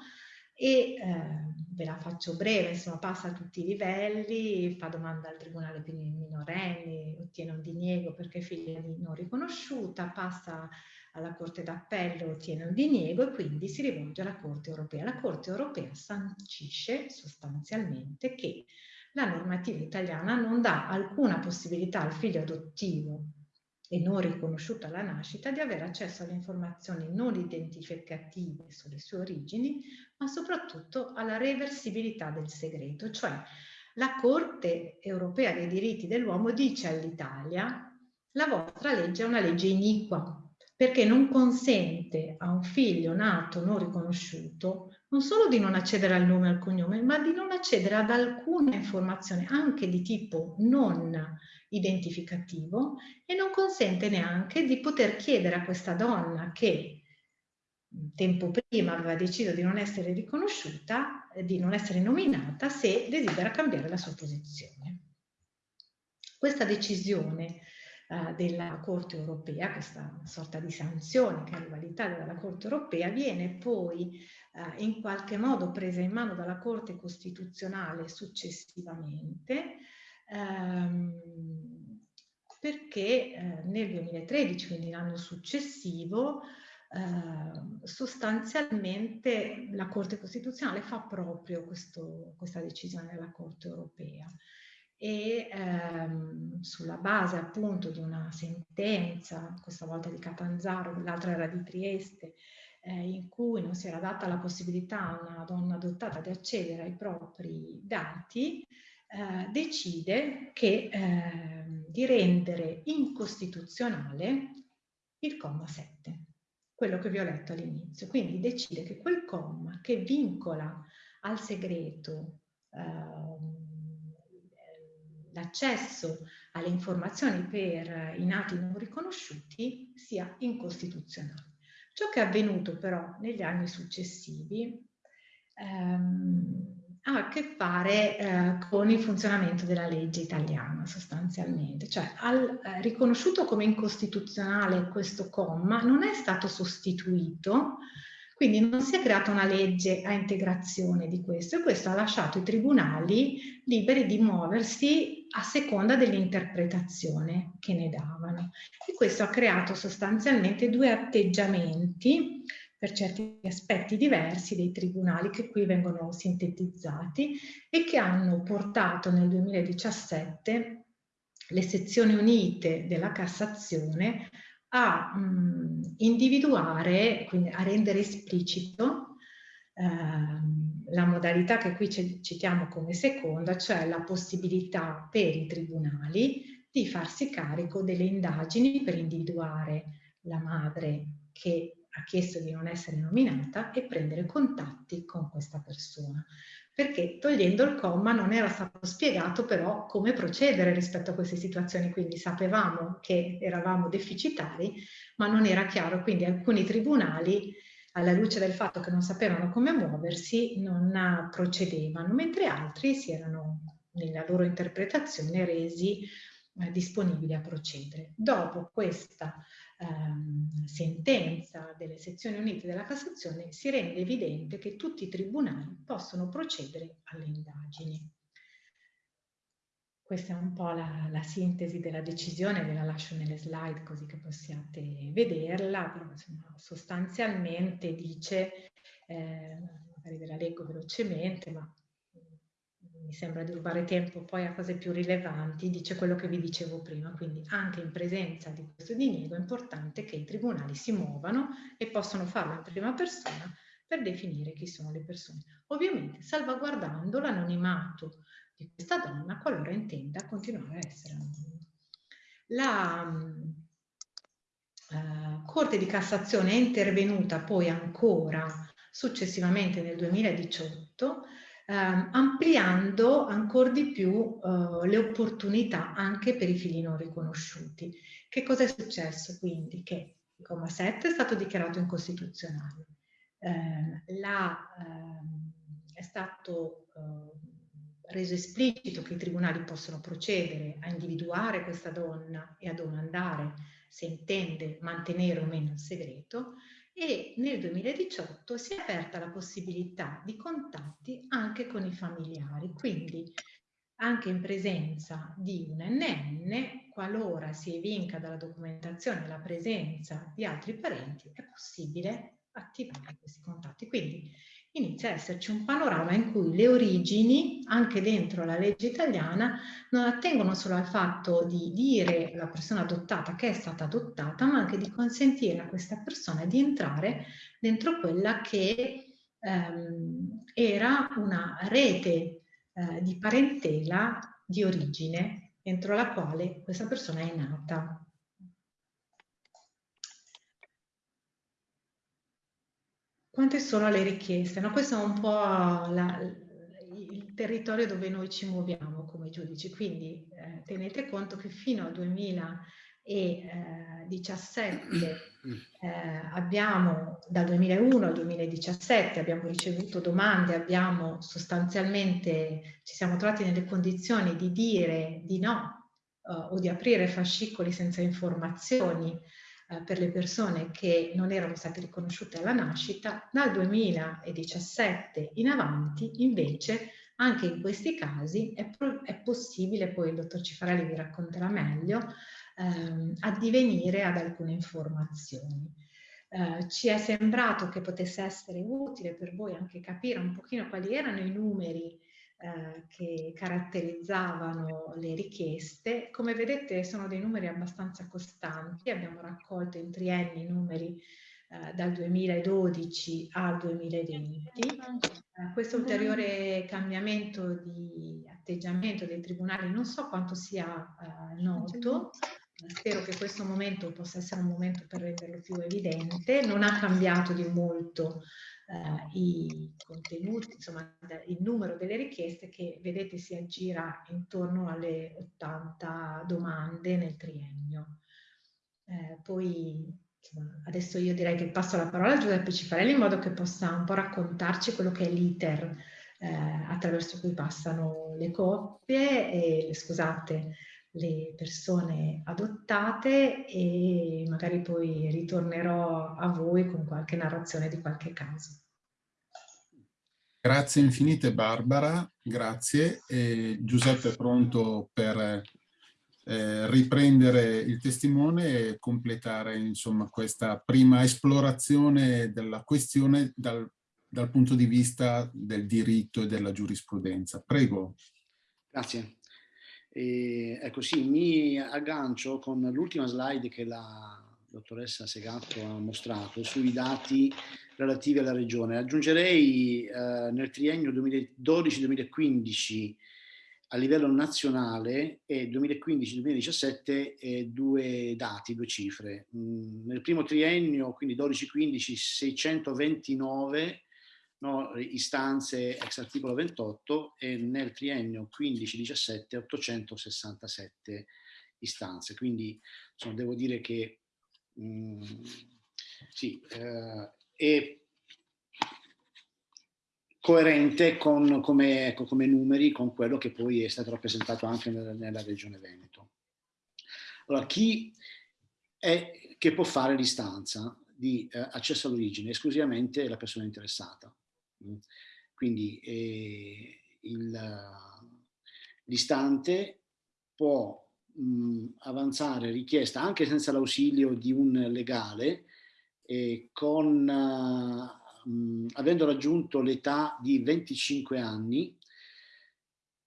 e eh, ve la faccio breve, insomma passa a tutti i livelli, fa domanda al tribunale per i minorenni, ottiene un diniego perché è figlia di non riconosciuta, passa alla Corte d'Appello, ottiene un diniego e quindi si rivolge alla Corte Europea. La Corte Europea sancisce sostanzialmente che la normativa italiana non dà alcuna possibilità al figlio adottivo e non riconosciuto alla nascita di avere accesso alle informazioni non identificative sulle sue origini, ma soprattutto alla reversibilità del segreto, cioè la Corte europea dei diritti dell'uomo dice all'Italia la vostra legge è una legge iniqua perché non consente a un figlio nato non riconosciuto non solo di non accedere al nome e al cognome, ma di non accedere ad alcuna informazione anche di tipo non identificativo e non consente neanche di poter chiedere a questa donna che tempo prima aveva deciso di non essere riconosciuta, di non essere nominata, se desidera cambiare la sua posizione. Questa decisione eh, della Corte europea, questa sorta di sanzione che arriva all'Italia dalla Corte europea, viene poi eh, in qualche modo presa in mano dalla Corte Costituzionale successivamente, ehm, perché eh, nel 2013, quindi l'anno successivo, eh, sostanzialmente la Corte Costituzionale fa proprio questo, questa decisione della Corte Europea e ehm, sulla base appunto di una sentenza, questa volta di Catanzaro, l'altra era di Trieste, eh, in cui non si era data la possibilità a una donna adottata di accedere ai propri dati, eh, decide che, eh, di rendere incostituzionale il comma 7, quello che vi ho letto all'inizio. Quindi decide che quel comma che vincola al segreto ehm, l'accesso alle informazioni per i nati non riconosciuti sia incostituzionale. Ciò che è avvenuto però negli anni successivi ehm, ha a che fare eh, con il funzionamento della legge italiana sostanzialmente, cioè al, eh, riconosciuto come incostituzionale questo comma non è stato sostituito, quindi non si è creata una legge a integrazione di questo e questo ha lasciato i tribunali liberi di muoversi a seconda dell'interpretazione che ne davano. E questo ha creato sostanzialmente due atteggiamenti per certi aspetti diversi dei tribunali che qui vengono sintetizzati e che hanno portato nel 2017 le sezioni unite della Cassazione a mh, individuare, quindi a rendere esplicito Ehm, la modalità che qui citiamo come seconda, cioè la possibilità per i tribunali di farsi carico delle indagini per individuare la madre che ha chiesto di non essere nominata e prendere contatti con questa persona. Perché togliendo il comma non era stato spiegato però come procedere rispetto a queste situazioni, quindi sapevamo che eravamo deficitari, ma non era chiaro, quindi alcuni tribunali alla luce del fatto che non sapevano come muoversi, non procedevano, mentre altri si erano nella loro interpretazione resi eh, disponibili a procedere. Dopo questa ehm, sentenza delle sezioni unite della Cassazione si rende evidente che tutti i tribunali possono procedere alle indagini. Questa è un po' la, la, sintesi della decisione, ve la lascio nelle slide così che possiate vederla, però insomma, sostanzialmente dice, eh, magari ve la leggo velocemente, ma mm, mi sembra di rubare tempo poi a cose più rilevanti, dice quello che vi dicevo prima, quindi anche in presenza di questo diniego è importante che i tribunali si muovano e possono farlo in prima persona per definire chi sono le persone, ovviamente salvaguardando l'anonimato di questa donna qualora intenda continuare a essere anonima. La uh, Corte di Cassazione è intervenuta poi ancora successivamente nel 2018 eh, ampliando ancora di più eh, le opportunità anche per i figli non riconosciuti. Che cosa è successo quindi? Che il comma 7 è stato dichiarato incostituzionale, eh, la, ehm, è stato eh, reso esplicito che i tribunali possono procedere a individuare questa donna e a domandare se intende mantenere o meno il segreto e nel 2018 si è aperta la possibilità di contatti anche con i familiari, quindi anche in presenza di un NN, qualora si evinca dalla documentazione la presenza di altri parenti, è possibile attivare questi contatti. Quindi inizia a esserci un panorama in cui le origini, anche dentro la legge italiana, non attengono solo al fatto di dire alla persona adottata che è stata adottata, ma anche di consentire a questa persona di entrare dentro quella che ehm, era una rete eh, di parentela di origine entro la quale questa persona è nata. Quante sono le richieste? No, questo è un po' la, il territorio dove noi ci muoviamo come giudici, quindi eh, tenete conto che fino al 2017 eh, abbiamo, dal 2001 al 2017 abbiamo ricevuto domande, abbiamo sostanzialmente, ci siamo trovati nelle condizioni di dire di no eh, o di aprire fascicoli senza informazioni eh, per le persone che non erano state riconosciute alla nascita, dal 2017 in avanti invece anche in questi casi è, è possibile, poi il dottor Cifarelli vi racconterà meglio, ehm, addivenire ad alcune informazioni. Eh, ci è sembrato che potesse essere utile per voi anche capire un pochino quali erano i numeri eh, che caratterizzavano le richieste. Come vedete sono dei numeri abbastanza costanti, abbiamo raccolto in trienni numeri eh, dal 2012 al 2020. Eh, questo ulteriore cambiamento di atteggiamento dei tribunali non so quanto sia eh, noto, spero che questo momento possa essere un momento per renderlo più evidente, non ha cambiato di molto eh, i contenuti, insomma il numero delle richieste che vedete si aggira intorno alle 80 domande nel triennio. Eh, poi insomma, adesso io direi che passo la parola a Giuseppe Cifarelli in modo che possa un po' raccontarci quello che è l'iter eh, attraverso cui passano le coppie e scusate le persone adottate e magari poi ritornerò a voi con qualche narrazione di qualche caso. Grazie infinite Barbara, grazie. E Giuseppe è pronto per eh, riprendere il testimone e completare insomma, questa prima esplorazione della questione dal, dal punto di vista del diritto e della giurisprudenza. Prego. Grazie. E, ecco sì, mi aggancio con l'ultima slide che la dottoressa Segatto ha mostrato sui dati relativi alla regione. Aggiungerei eh, nel triennio 2012-2015 a livello nazionale e 2015-2017 eh, due dati, due cifre. Mm, nel primo triennio, quindi 12-15, 629 no, istanze ex articolo 28 e nel triennio 15-17 867 istanze. Quindi insomma, devo dire che mh, mm, sì, eh, è coerente con, come, ecco, come, numeri con quello che poi è stato rappresentato anche nella, nella regione Veneto. Allora, chi è che può fare l'istanza di eh, accesso all'origine? Esclusivamente la persona interessata. Quindi eh, l'istante può mh, avanzare richiesta anche senza l'ausilio di un legale eh, con, mh, avendo raggiunto l'età di 25 anni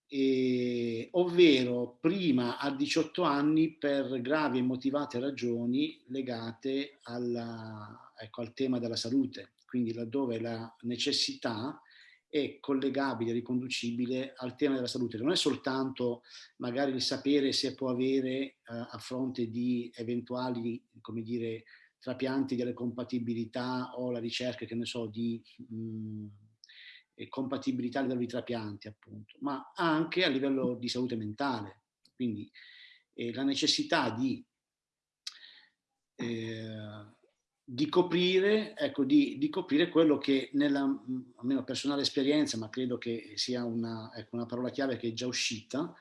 eh, ovvero prima a 18 anni per gravi e motivate ragioni legate alla, ecco, al tema della salute quindi laddove la necessità è collegabile, riconducibile al tema della salute. Non è soltanto magari il sapere se può avere eh, a fronte di eventuali, come dire, trapianti delle compatibilità o la ricerca, che ne so, di mh, mm, compatibilità a livello di trapianti, appunto, ma anche a livello di salute mentale. Quindi eh, la necessità di eh, di coprire, ecco, di, di, coprire quello che nella almeno personale esperienza, ma credo che sia una, ecco, una parola chiave che è già uscita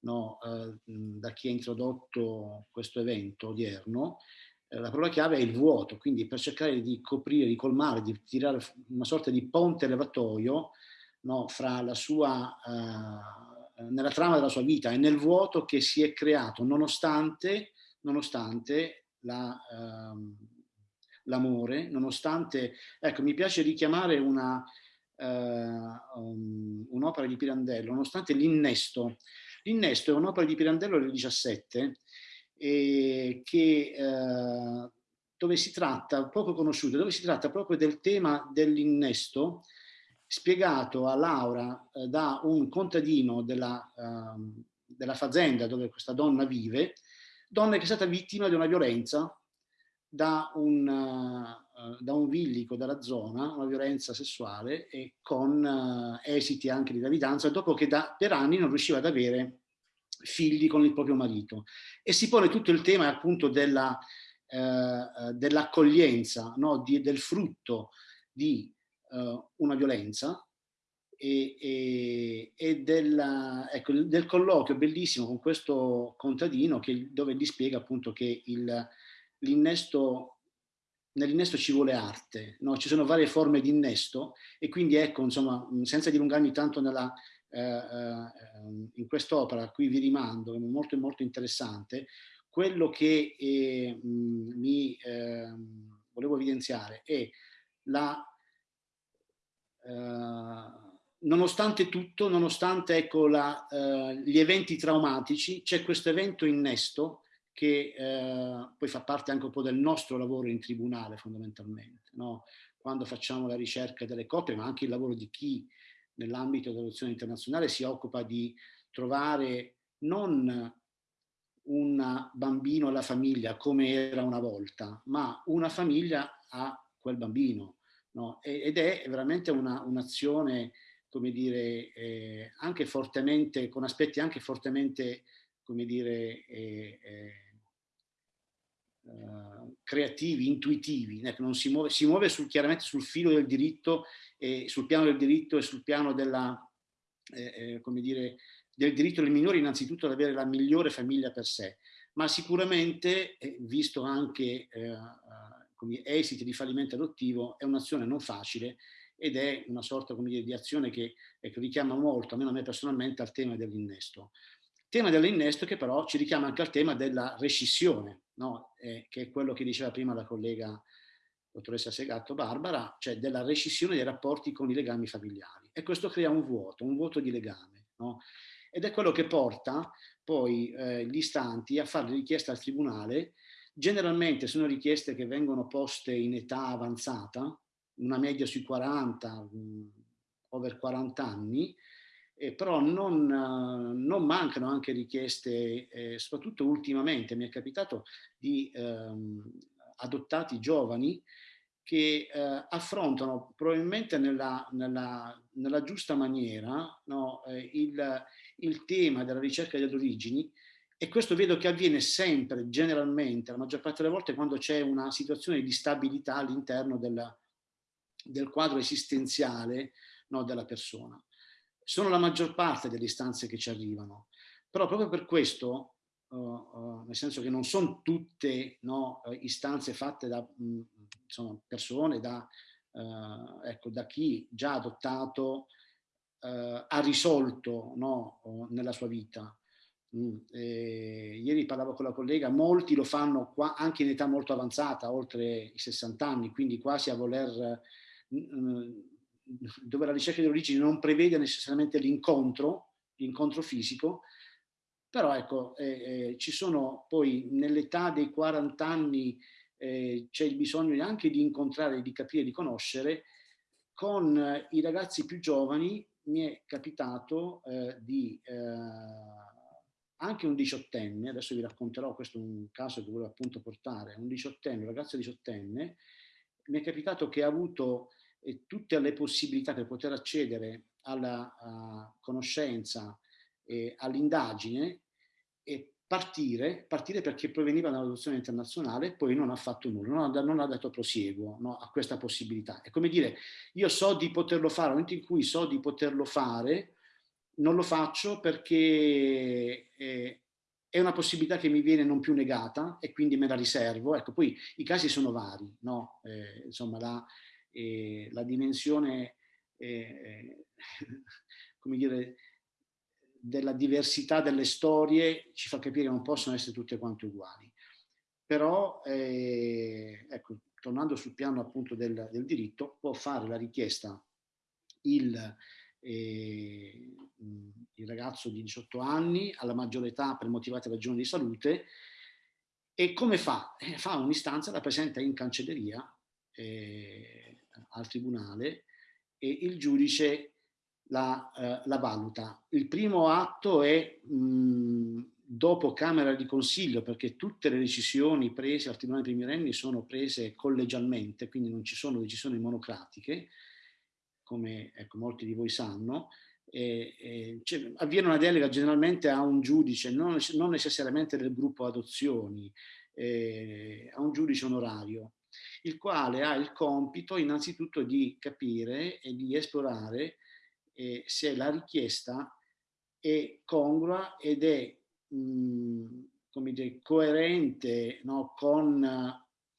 no, eh, da chi ha introdotto questo evento odierno, eh, la parola chiave è il vuoto, quindi per cercare di coprire, di colmare, di tirare una sorta di ponte levatoio no, fra la sua, eh, nella trama della sua vita e nel vuoto che si è creato nonostante, nonostante la, ehm, l'amore, nonostante, ecco, mi piace richiamare una, uh, um, un'opera di Pirandello, nonostante l'innesto. L'innesto è un'opera di Pirandello del 17 eh, che, uh, dove si tratta, poco conosciuto, dove si tratta proprio del tema dell'innesto spiegato a Laura uh, da un contadino della, ehm, della fazenda dove questa donna vive, donna che è stata vittima di una violenza da un, uh, da un villico dalla zona, una violenza sessuale e con uh, esiti anche di gravidanza, dopo che da, per anni non riusciva ad avere figli con il proprio marito. E si pone tutto il tema appunto della, uh, dell'accoglienza, no? del frutto di una violenza e, e, e del, ecco, del colloquio bellissimo con questo contadino che, dove gli spiega appunto che il l'innesto, nell'innesto ci vuole arte, no? ci sono varie forme di innesto e quindi ecco, insomma, senza dilungarmi tanto nella, eh, eh, in quest'opera a cui vi rimando, è molto molto interessante, quello che eh, mi ehm, volevo evidenziare è la, eh, nonostante tutto, nonostante ecco, la, eh, gli eventi traumatici, c'è questo evento innesto che eh, poi fa parte anche un po' del nostro lavoro in tribunale fondamentalmente, no? quando facciamo la ricerca delle coppie, ma anche il lavoro di chi nell'ambito dell'adozione internazionale si occupa di trovare non un bambino alla famiglia come era una volta, ma una famiglia a quel bambino. No? Ed è veramente un'azione, un come dire, eh, anche fortemente, con aspetti anche fortemente, come dire, eh, eh, eh, creativi, intuitivi, ecco, si muove, si muove sul, chiaramente sul filo del diritto, e sul piano del diritto e sul piano della, eh, eh, come dire, del diritto del minore innanzitutto ad avere la migliore famiglia per sé, ma sicuramente, eh, visto anche eh, come esiti di fallimento adottivo, è un'azione non facile ed è una sorta dire, di azione che ecco, richiama molto, almeno a me personalmente, al tema dell'innesto. Tema dell'innesto che però ci richiama anche al tema della rescissione, no? eh, che è quello che diceva prima la collega dottoressa Segatto Barbara, cioè della rescissione dei rapporti con i legami familiari. E questo crea un vuoto, un vuoto di legame. No? Ed è quello che porta poi eh, gli istanti a fare richiesta al tribunale, generalmente sono richieste che vengono poste in età avanzata, una media sui 40, mh, mm, over 40 anni, eh, però non, non, mancano anche richieste, eh, soprattutto ultimamente mi è capitato di ehm, adottati giovani che eh, affrontano probabilmente nella, nella, nella giusta maniera no, eh, il, il, tema della ricerca delle origini e questo vedo che avviene sempre, generalmente, la maggior parte delle volte quando c'è una situazione di stabilità all'interno del, del quadro esistenziale no, della persona sono la maggior parte delle istanze che ci arrivano, però proprio per questo, uh, uh, nel senso che non sono tutte no, eh, istanze fatte da mh, mm, insomma, persone, da, uh, ecco, da chi già adottato ha risolto no, nella sua vita. Mm, ieri parlavo con la collega, molti lo fanno qua anche in età molto avanzata, oltre i 60 anni, quindi quasi a voler... Mh, dove la ricerca di origini non prevede necessariamente l'incontro, l'incontro fisico, però ecco, eh, eh, ci sono poi nell'età dei 40 anni eh, c'è il bisogno anche di incontrare, di capire, di conoscere. Con eh, i ragazzi più giovani mi è capitato eh, di eh, anche un diciottenne, adesso vi racconterò, questo è un caso che volevo appunto portare, un diciottenne, un ragazzo diciottenne, mi è capitato che ha avuto e tutte le possibilità per poter accedere alla conoscenza e all'indagine e partire, partire perché proveniva dall'adozione internazionale e poi non ha fatto nulla, non ha, non ha dato prosieguo no, a questa possibilità. È come dire, io so di poterlo fare, nel momento in cui so di poterlo fare, non lo faccio perché eh, è una possibilità che mi viene non più negata e quindi me la riservo. Ecco, poi i casi sono vari, no? Eh, insomma, la, eh, la dimensione, eh, come dire, della diversità delle storie ci fa capire che non possono essere tutte quante uguali. Però, eh, ecco, tornando sul piano appunto del, del, diritto, può fare la richiesta il, eh, il ragazzo di 18 anni alla maggiore età per motivate ragioni di salute e come fa? Eh, fa un'istanza, la presenta in cancelleria eh, al tribunale e il giudice la, eh, la valuta. Il primo atto è mh, dopo Camera di Consiglio, perché tutte le decisioni prese al Tribunale dei minorenni sono prese collegialmente, quindi non ci sono decisioni monocratiche, come ecco, molti di voi sanno, eh, eh, cioè, avviene una delega generalmente a un giudice, non, non necessariamente del gruppo adozioni, eh, a un giudice onorario, il quale ha il compito innanzitutto di capire e di esplorare eh, se la richiesta è congrua ed è mh, mm, come dire, coerente no, con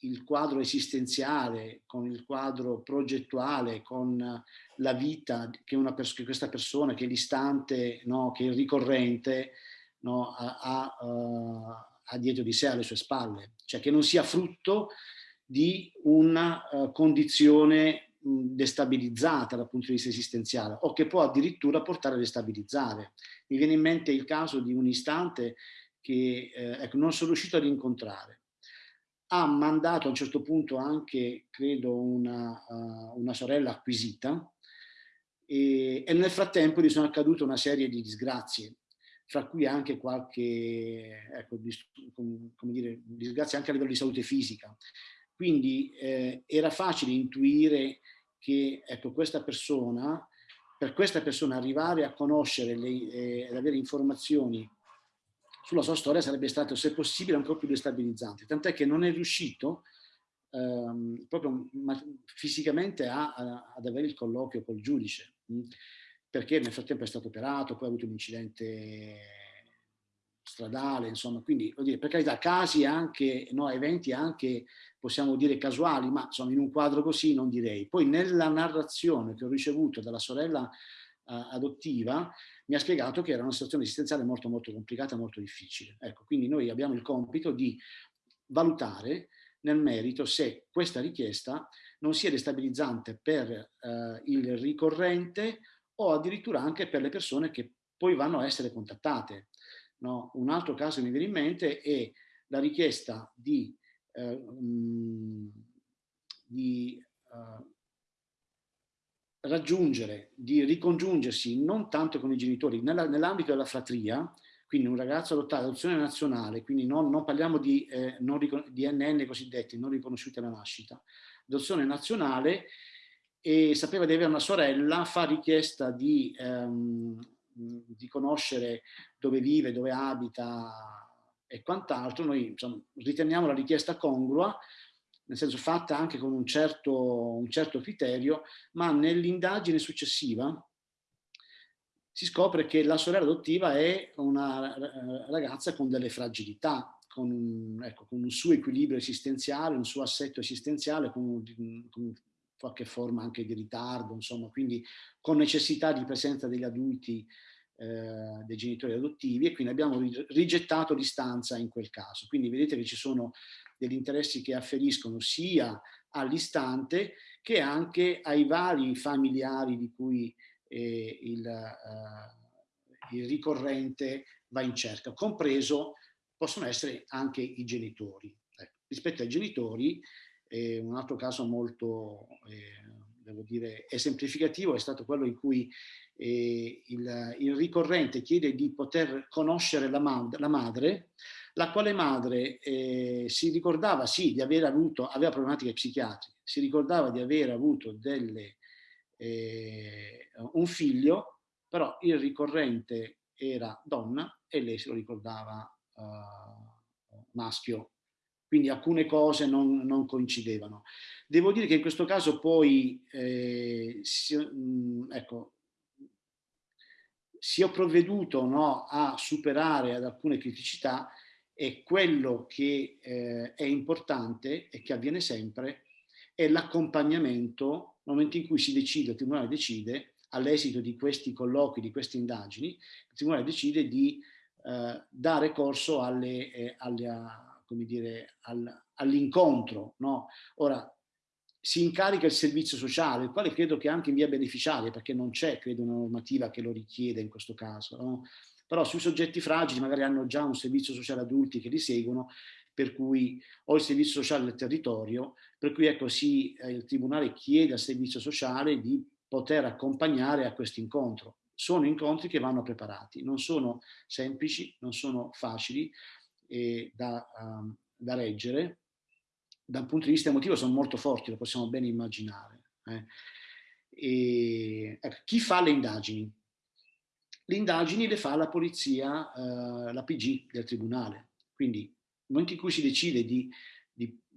il quadro esistenziale, con il quadro progettuale, con la vita che, una pers che questa persona, che l'istante, no, che il ricorrente no, ha, ha, uh, ha, dietro di sé, alle sue spalle. Cioè che non sia frutto di una uh, condizione destabilizzata dal punto di vista esistenziale o che può addirittura portare a destabilizzare. Mi viene in mente il caso di un istante che eh, ecco, non sono riuscito ad incontrare. Ha mandato a un certo punto anche, credo, una, uh, una sorella acquisita e, e, nel frattempo gli sono accadute una serie di disgrazie, fra cui anche qualche, ecco, dis, dire, disgrazie anche a livello di salute fisica. Quindi eh, era facile intuire che ecco, questa persona, per questa persona arrivare a conoscere e eh, ad avere informazioni sulla sua storia sarebbe stato, se possibile, ancora più destabilizzante. Tant'è che non è riuscito ehm, proprio fisicamente a, a, ad avere il colloquio col giudice, mh? perché nel frattempo è stato operato, poi ha avuto un incidente stradale, insomma, quindi, dire, per carità, casi anche, no, eventi anche possiamo dire casuali, ma insomma in un quadro così non direi. Poi nella narrazione che ho ricevuto dalla sorella uh, adottiva mi ha spiegato che era una situazione esistenziale molto molto complicata, molto difficile. Ecco, quindi noi abbiamo il compito di valutare nel merito se questa richiesta non sia destabilizzante per uh, il ricorrente o addirittura anche per le persone che poi vanno a essere contattate. No? Un altro caso mi viene in mente è la richiesta di eh, di uh, raggiungere, di ricongiungersi non tanto con i genitori, nell'ambito della fratria, quindi un ragazzo adottato, adozione nazionale, quindi non, non parliamo di, eh, non di NN cosiddetti, non riconosciuti alla nascita, adozione nazionale e sapeva di avere una sorella, fa richiesta di, ehm, di conoscere dove vive, dove abita, e quant'altro, noi insomma, riteniamo la richiesta congrua, nel senso fatta anche con un certo, un certo criterio, ma nell'indagine successiva si scopre che la sorella adottiva è una ragazza con delle fragilità, con un, ecco, con un suo equilibrio esistenziale, un suo assetto esistenziale, con, con qualche forma anche di ritardo, insomma, quindi con necessità di presenza degli adulti eh, dei genitori adottivi e quindi abbiamo rigettato l'istanza in quel caso. Quindi vedete che ci sono degli interessi che afferiscono sia all'istante che anche ai vari familiari di cui eh, il, uh, il ricorrente va in cerca, compreso possono essere anche i genitori. Ecco, rispetto ai genitori, eh, un altro caso molto, eh, devo dire, esemplificativo è stato quello in cui eh, il, il, ricorrente chiede di poter conoscere la, mad la madre, la quale madre eh, si ricordava sì di aver avuto, aveva problematiche psichiatriche, si ricordava di aver avuto delle, un figlio, però il ricorrente era donna e lei se lo ricordava uh, maschio. Quindi alcune cose non, non, coincidevano. Devo dire che in questo caso poi, eh, si, mh, ecco, si è provveduto no, a superare ad alcune criticità e quello che eh, è importante e che avviene sempre è l'accompagnamento nel momento in cui si decide, il Tribunale decide, all'esito di questi colloqui, di queste indagini, il Tribunale decide di eh, dare corso alle, eh, alle, all'incontro. No? Ora, si incarica il servizio sociale, il quale credo che anche in via beneficiaria, perché non c'è, credo, una normativa che lo richiede in questo caso, no? però sui soggetti fragili magari hanno già un servizio sociale adulti che li seguono, per cui o il servizio sociale del territorio, per cui ecco sì, eh, il Tribunale chiede al servizio sociale di poter accompagnare a questo incontro. Sono incontri che vanno preparati, non sono semplici, non sono facili eh, da, uh, da reggere, da un punto di vista emotivo sono molto forti, lo possiamo bene immaginare. Eh. E, ecco, chi fa le indagini? Le indagini le fa la polizia, eh, la PG del tribunale. Quindi nel momento in cui si decide di,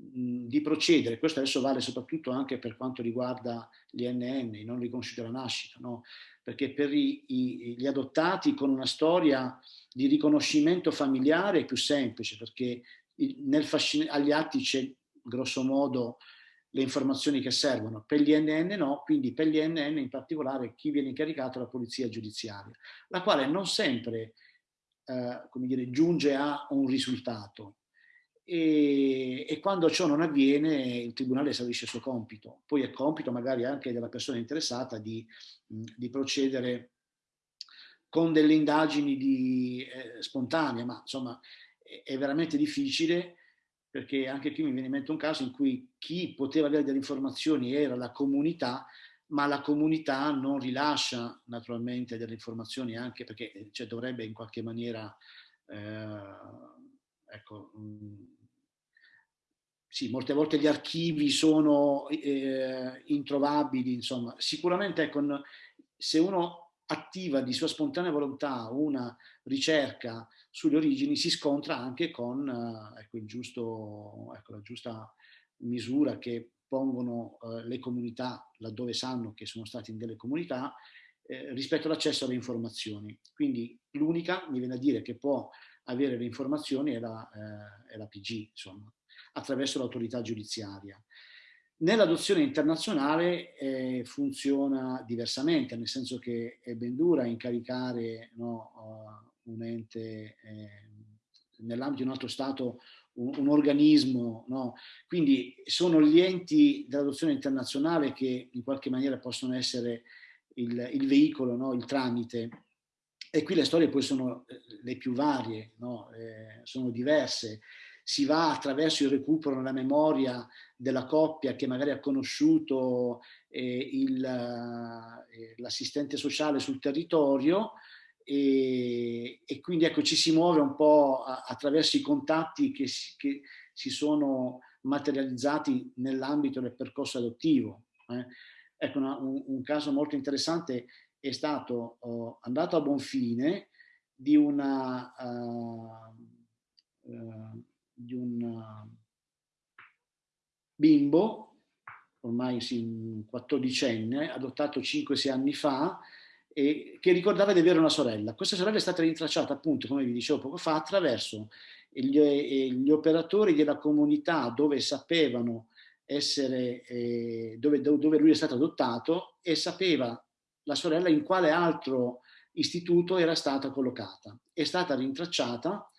di, procedere, questo adesso vale soprattutto anche per quanto riguarda gli NN, i non riconosciuti alla nascita, no? perché per i, i, gli adottati con una storia di riconoscimento familiare è più semplice, perché nel agli atti c'è grosso modo le informazioni che servono. Per gli NN no, quindi per gli NN in particolare chi viene incaricato è la polizia giudiziaria, la quale non sempre eh, come dire, giunge a un risultato. E, e, quando ciò non avviene il tribunale esaurisce il suo compito. Poi è compito magari anche della persona interessata di, di procedere con delle indagini di, eh, spontanee, ma insomma è, è veramente difficile perché anche qui mi viene in mente un caso in cui chi poteva avere delle informazioni era la comunità, ma la comunità non rilascia naturalmente delle informazioni anche perché eh, cioè, dovrebbe in qualche maniera, eh, ecco, mh, sì, molte volte gli archivi sono eh, introvabili, insomma, sicuramente ecco, se uno attiva di sua spontanea volontà una ricerca sulle origini si scontra anche con eh, ecco, giusto, ecco, la giusta misura che pongono eh, le comunità laddove sanno che sono stati in delle comunità eh, rispetto all'accesso alle informazioni. Quindi l'unica, mi viene a dire, che può avere le informazioni è la, eh, è la PG, insomma, attraverso l'autorità giudiziaria. Nell'adozione internazionale eh, funziona diversamente, nel senso che è ben dura incaricare no, un ente eh, nell'ambito di un altro Stato un, un organismo, no? quindi sono gli enti dell'adozione internazionale che in qualche maniera possono essere il, il veicolo, no? il tramite. E qui le storie poi sono eh, le più varie, eh, sono diverse. Si va attraverso il recupero nella memoria della coppia che magari ha conosciuto eh, eh l'assistente sociale sul territorio, e, e, quindi ecco ci si muove un po' attraverso i contatti che si, che si sono materializzati nell'ambito del percorso adottivo. Eh. Ecco, una, un, un, caso molto interessante è stato oh, andato a buon fine di una uh, di un bimbo ormai sì, 14enne, adottato 5-6 anni fa, e che ricordava di avere una sorella. Questa sorella è stata rintracciata appunto, come vi dicevo poco fa, attraverso gli, eh, gli operatori della comunità dove sapevano essere, eh, dove, dove lui è stato adottato e sapeva la sorella in quale altro istituto era stata collocata. È stata rintracciata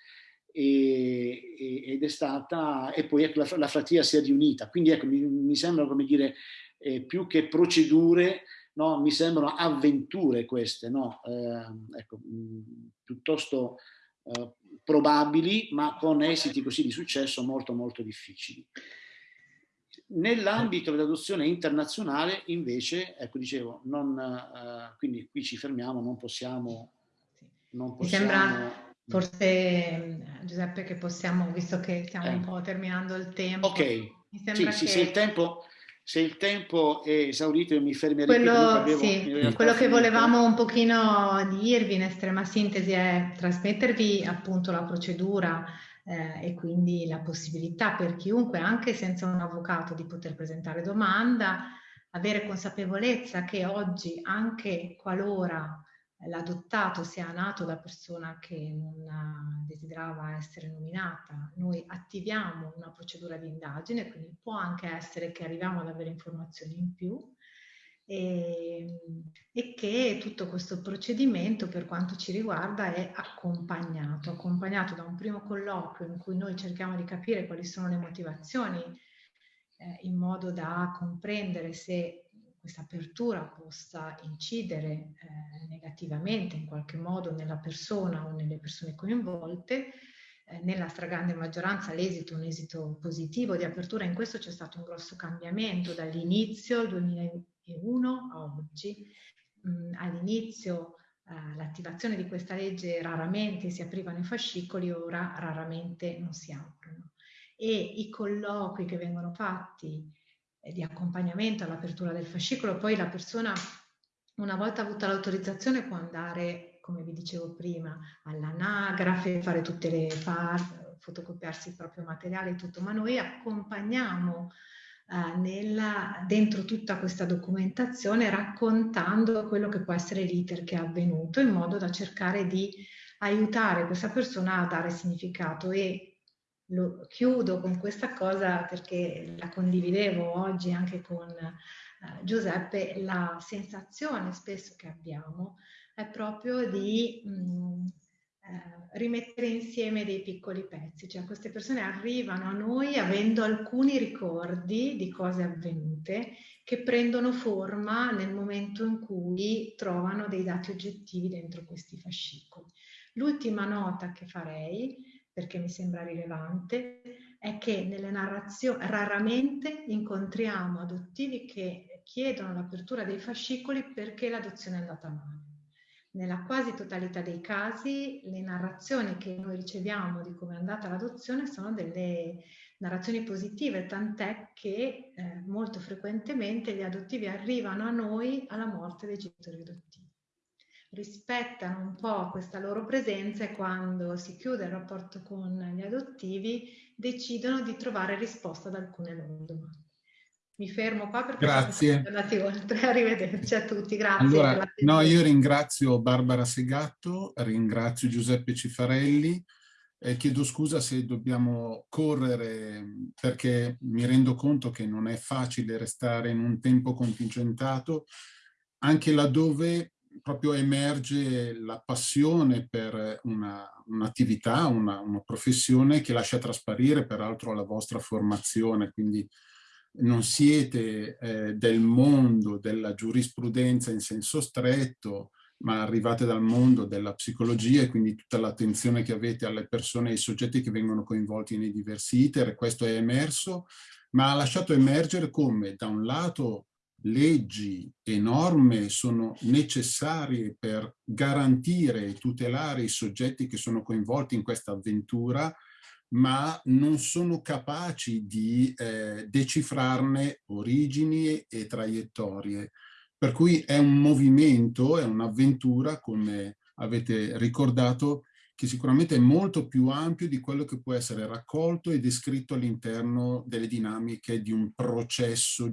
e, e, ed è stata, e poi ecco, la, la fratria si è riunita. Quindi ecco, mi, mi sembra come dire, eh, più che procedure, no? mi sembrano avventure queste, no? eh, ecco, mh, piuttosto eh, probabili, ma con esiti così di successo molto molto difficili. Nell'ambito dell'adozione internazionale invece, ecco dicevo, non, eh, quindi qui ci fermiamo, non possiamo... Non possiamo... Forse Giuseppe che possiamo, visto che stiamo un eh. po' terminando il tempo. Ok, sì, che... sì, se il tempo se il tempo è esaurito io mi fermerei quello, avevo, sì, quello che volevamo un pochino dirvi in estrema sintesi è trasmettervi appunto la procedura eh, e quindi la possibilità per chiunque anche senza un avvocato di poter presentare domanda avere consapevolezza che oggi anche qualora l'adottato sia nato da persona che non desiderava essere nominata, noi attiviamo una procedura di indagine, quindi può anche essere che arriviamo ad avere informazioni in più e, e che tutto questo procedimento per quanto ci riguarda è accompagnato, accompagnato da un primo colloquio in cui noi cerchiamo di capire quali sono le motivazioni eh, in modo da comprendere se questa apertura possa incidere eh, negativamente in qualche modo nella persona o nelle persone coinvolte. Eh, nella stragrande maggioranza l'esito è un esito positivo di apertura, in questo c'è stato un grosso cambiamento dall'inizio, 2001 a oggi. Mm, All'inizio eh, l'attivazione di questa legge raramente si aprivano i fascicoli, ora raramente non si aprono. E i colloqui che vengono fatti di accompagnamento all'apertura del fascicolo, poi la persona una volta avuta l'autorizzazione può andare, come vi dicevo prima, all'anagrafe, fare tutte le parti, fotocopiarsi il proprio materiale e tutto, ma noi accompagniamo eh, nella, dentro tutta questa documentazione raccontando quello che può essere l'iter che è avvenuto in modo da cercare di aiutare questa persona a dare significato e lo chiudo con questa cosa perché la condividevo oggi anche con eh, Giuseppe, la sensazione spesso che abbiamo è proprio di mh, mm, eh, rimettere insieme dei piccoli pezzi, cioè queste persone arrivano a noi avendo alcuni ricordi di cose avvenute che prendono forma nel momento in cui trovano dei dati oggettivi dentro questi fascicoli. L'ultima nota che farei perché mi sembra rilevante, è che nelle narrazioni raramente incontriamo adottivi che chiedono l'apertura dei fascicoli perché l'adozione è andata male. Nella quasi totalità dei casi le narrazioni che noi riceviamo di come è andata l'adozione sono delle narrazioni positive, tant'è che eh, molto frequentemente gli adottivi arrivano a noi alla morte dei genitori adottivi rispettano un po' questa loro presenza e quando si chiude il rapporto con gli adottivi decidono di trovare risposta ad alcune loro domande. Mi fermo qua perché grazie. siamo andati oltre. Arrivederci a tutti, grazie. Allora, no, io ringrazio Barbara Segatto, ringrazio Giuseppe Cifarelli, eh, chiedo scusa se dobbiamo correre perché mi rendo conto che non è facile restare in un tempo contingentato, anche laddove proprio emerge la passione per un'attività, una, una, una, professione che lascia trasparire peraltro la vostra formazione, quindi non siete eh, del mondo della giurisprudenza in senso stretto, ma arrivate dal mondo della psicologia e quindi tutta l'attenzione che avete alle persone e ai soggetti che vengono coinvolti nei diversi iter, questo è emerso, ma ha lasciato emergere come da un lato leggi e norme sono necessarie per garantire e tutelare i soggetti che sono coinvolti in questa avventura, ma non sono capaci di eh, decifrarne origini e traiettorie. Per cui è un movimento, è un'avventura, come avete ricordato, che sicuramente è molto più ampio di quello che può essere raccolto e descritto all'interno delle dinamiche di un processo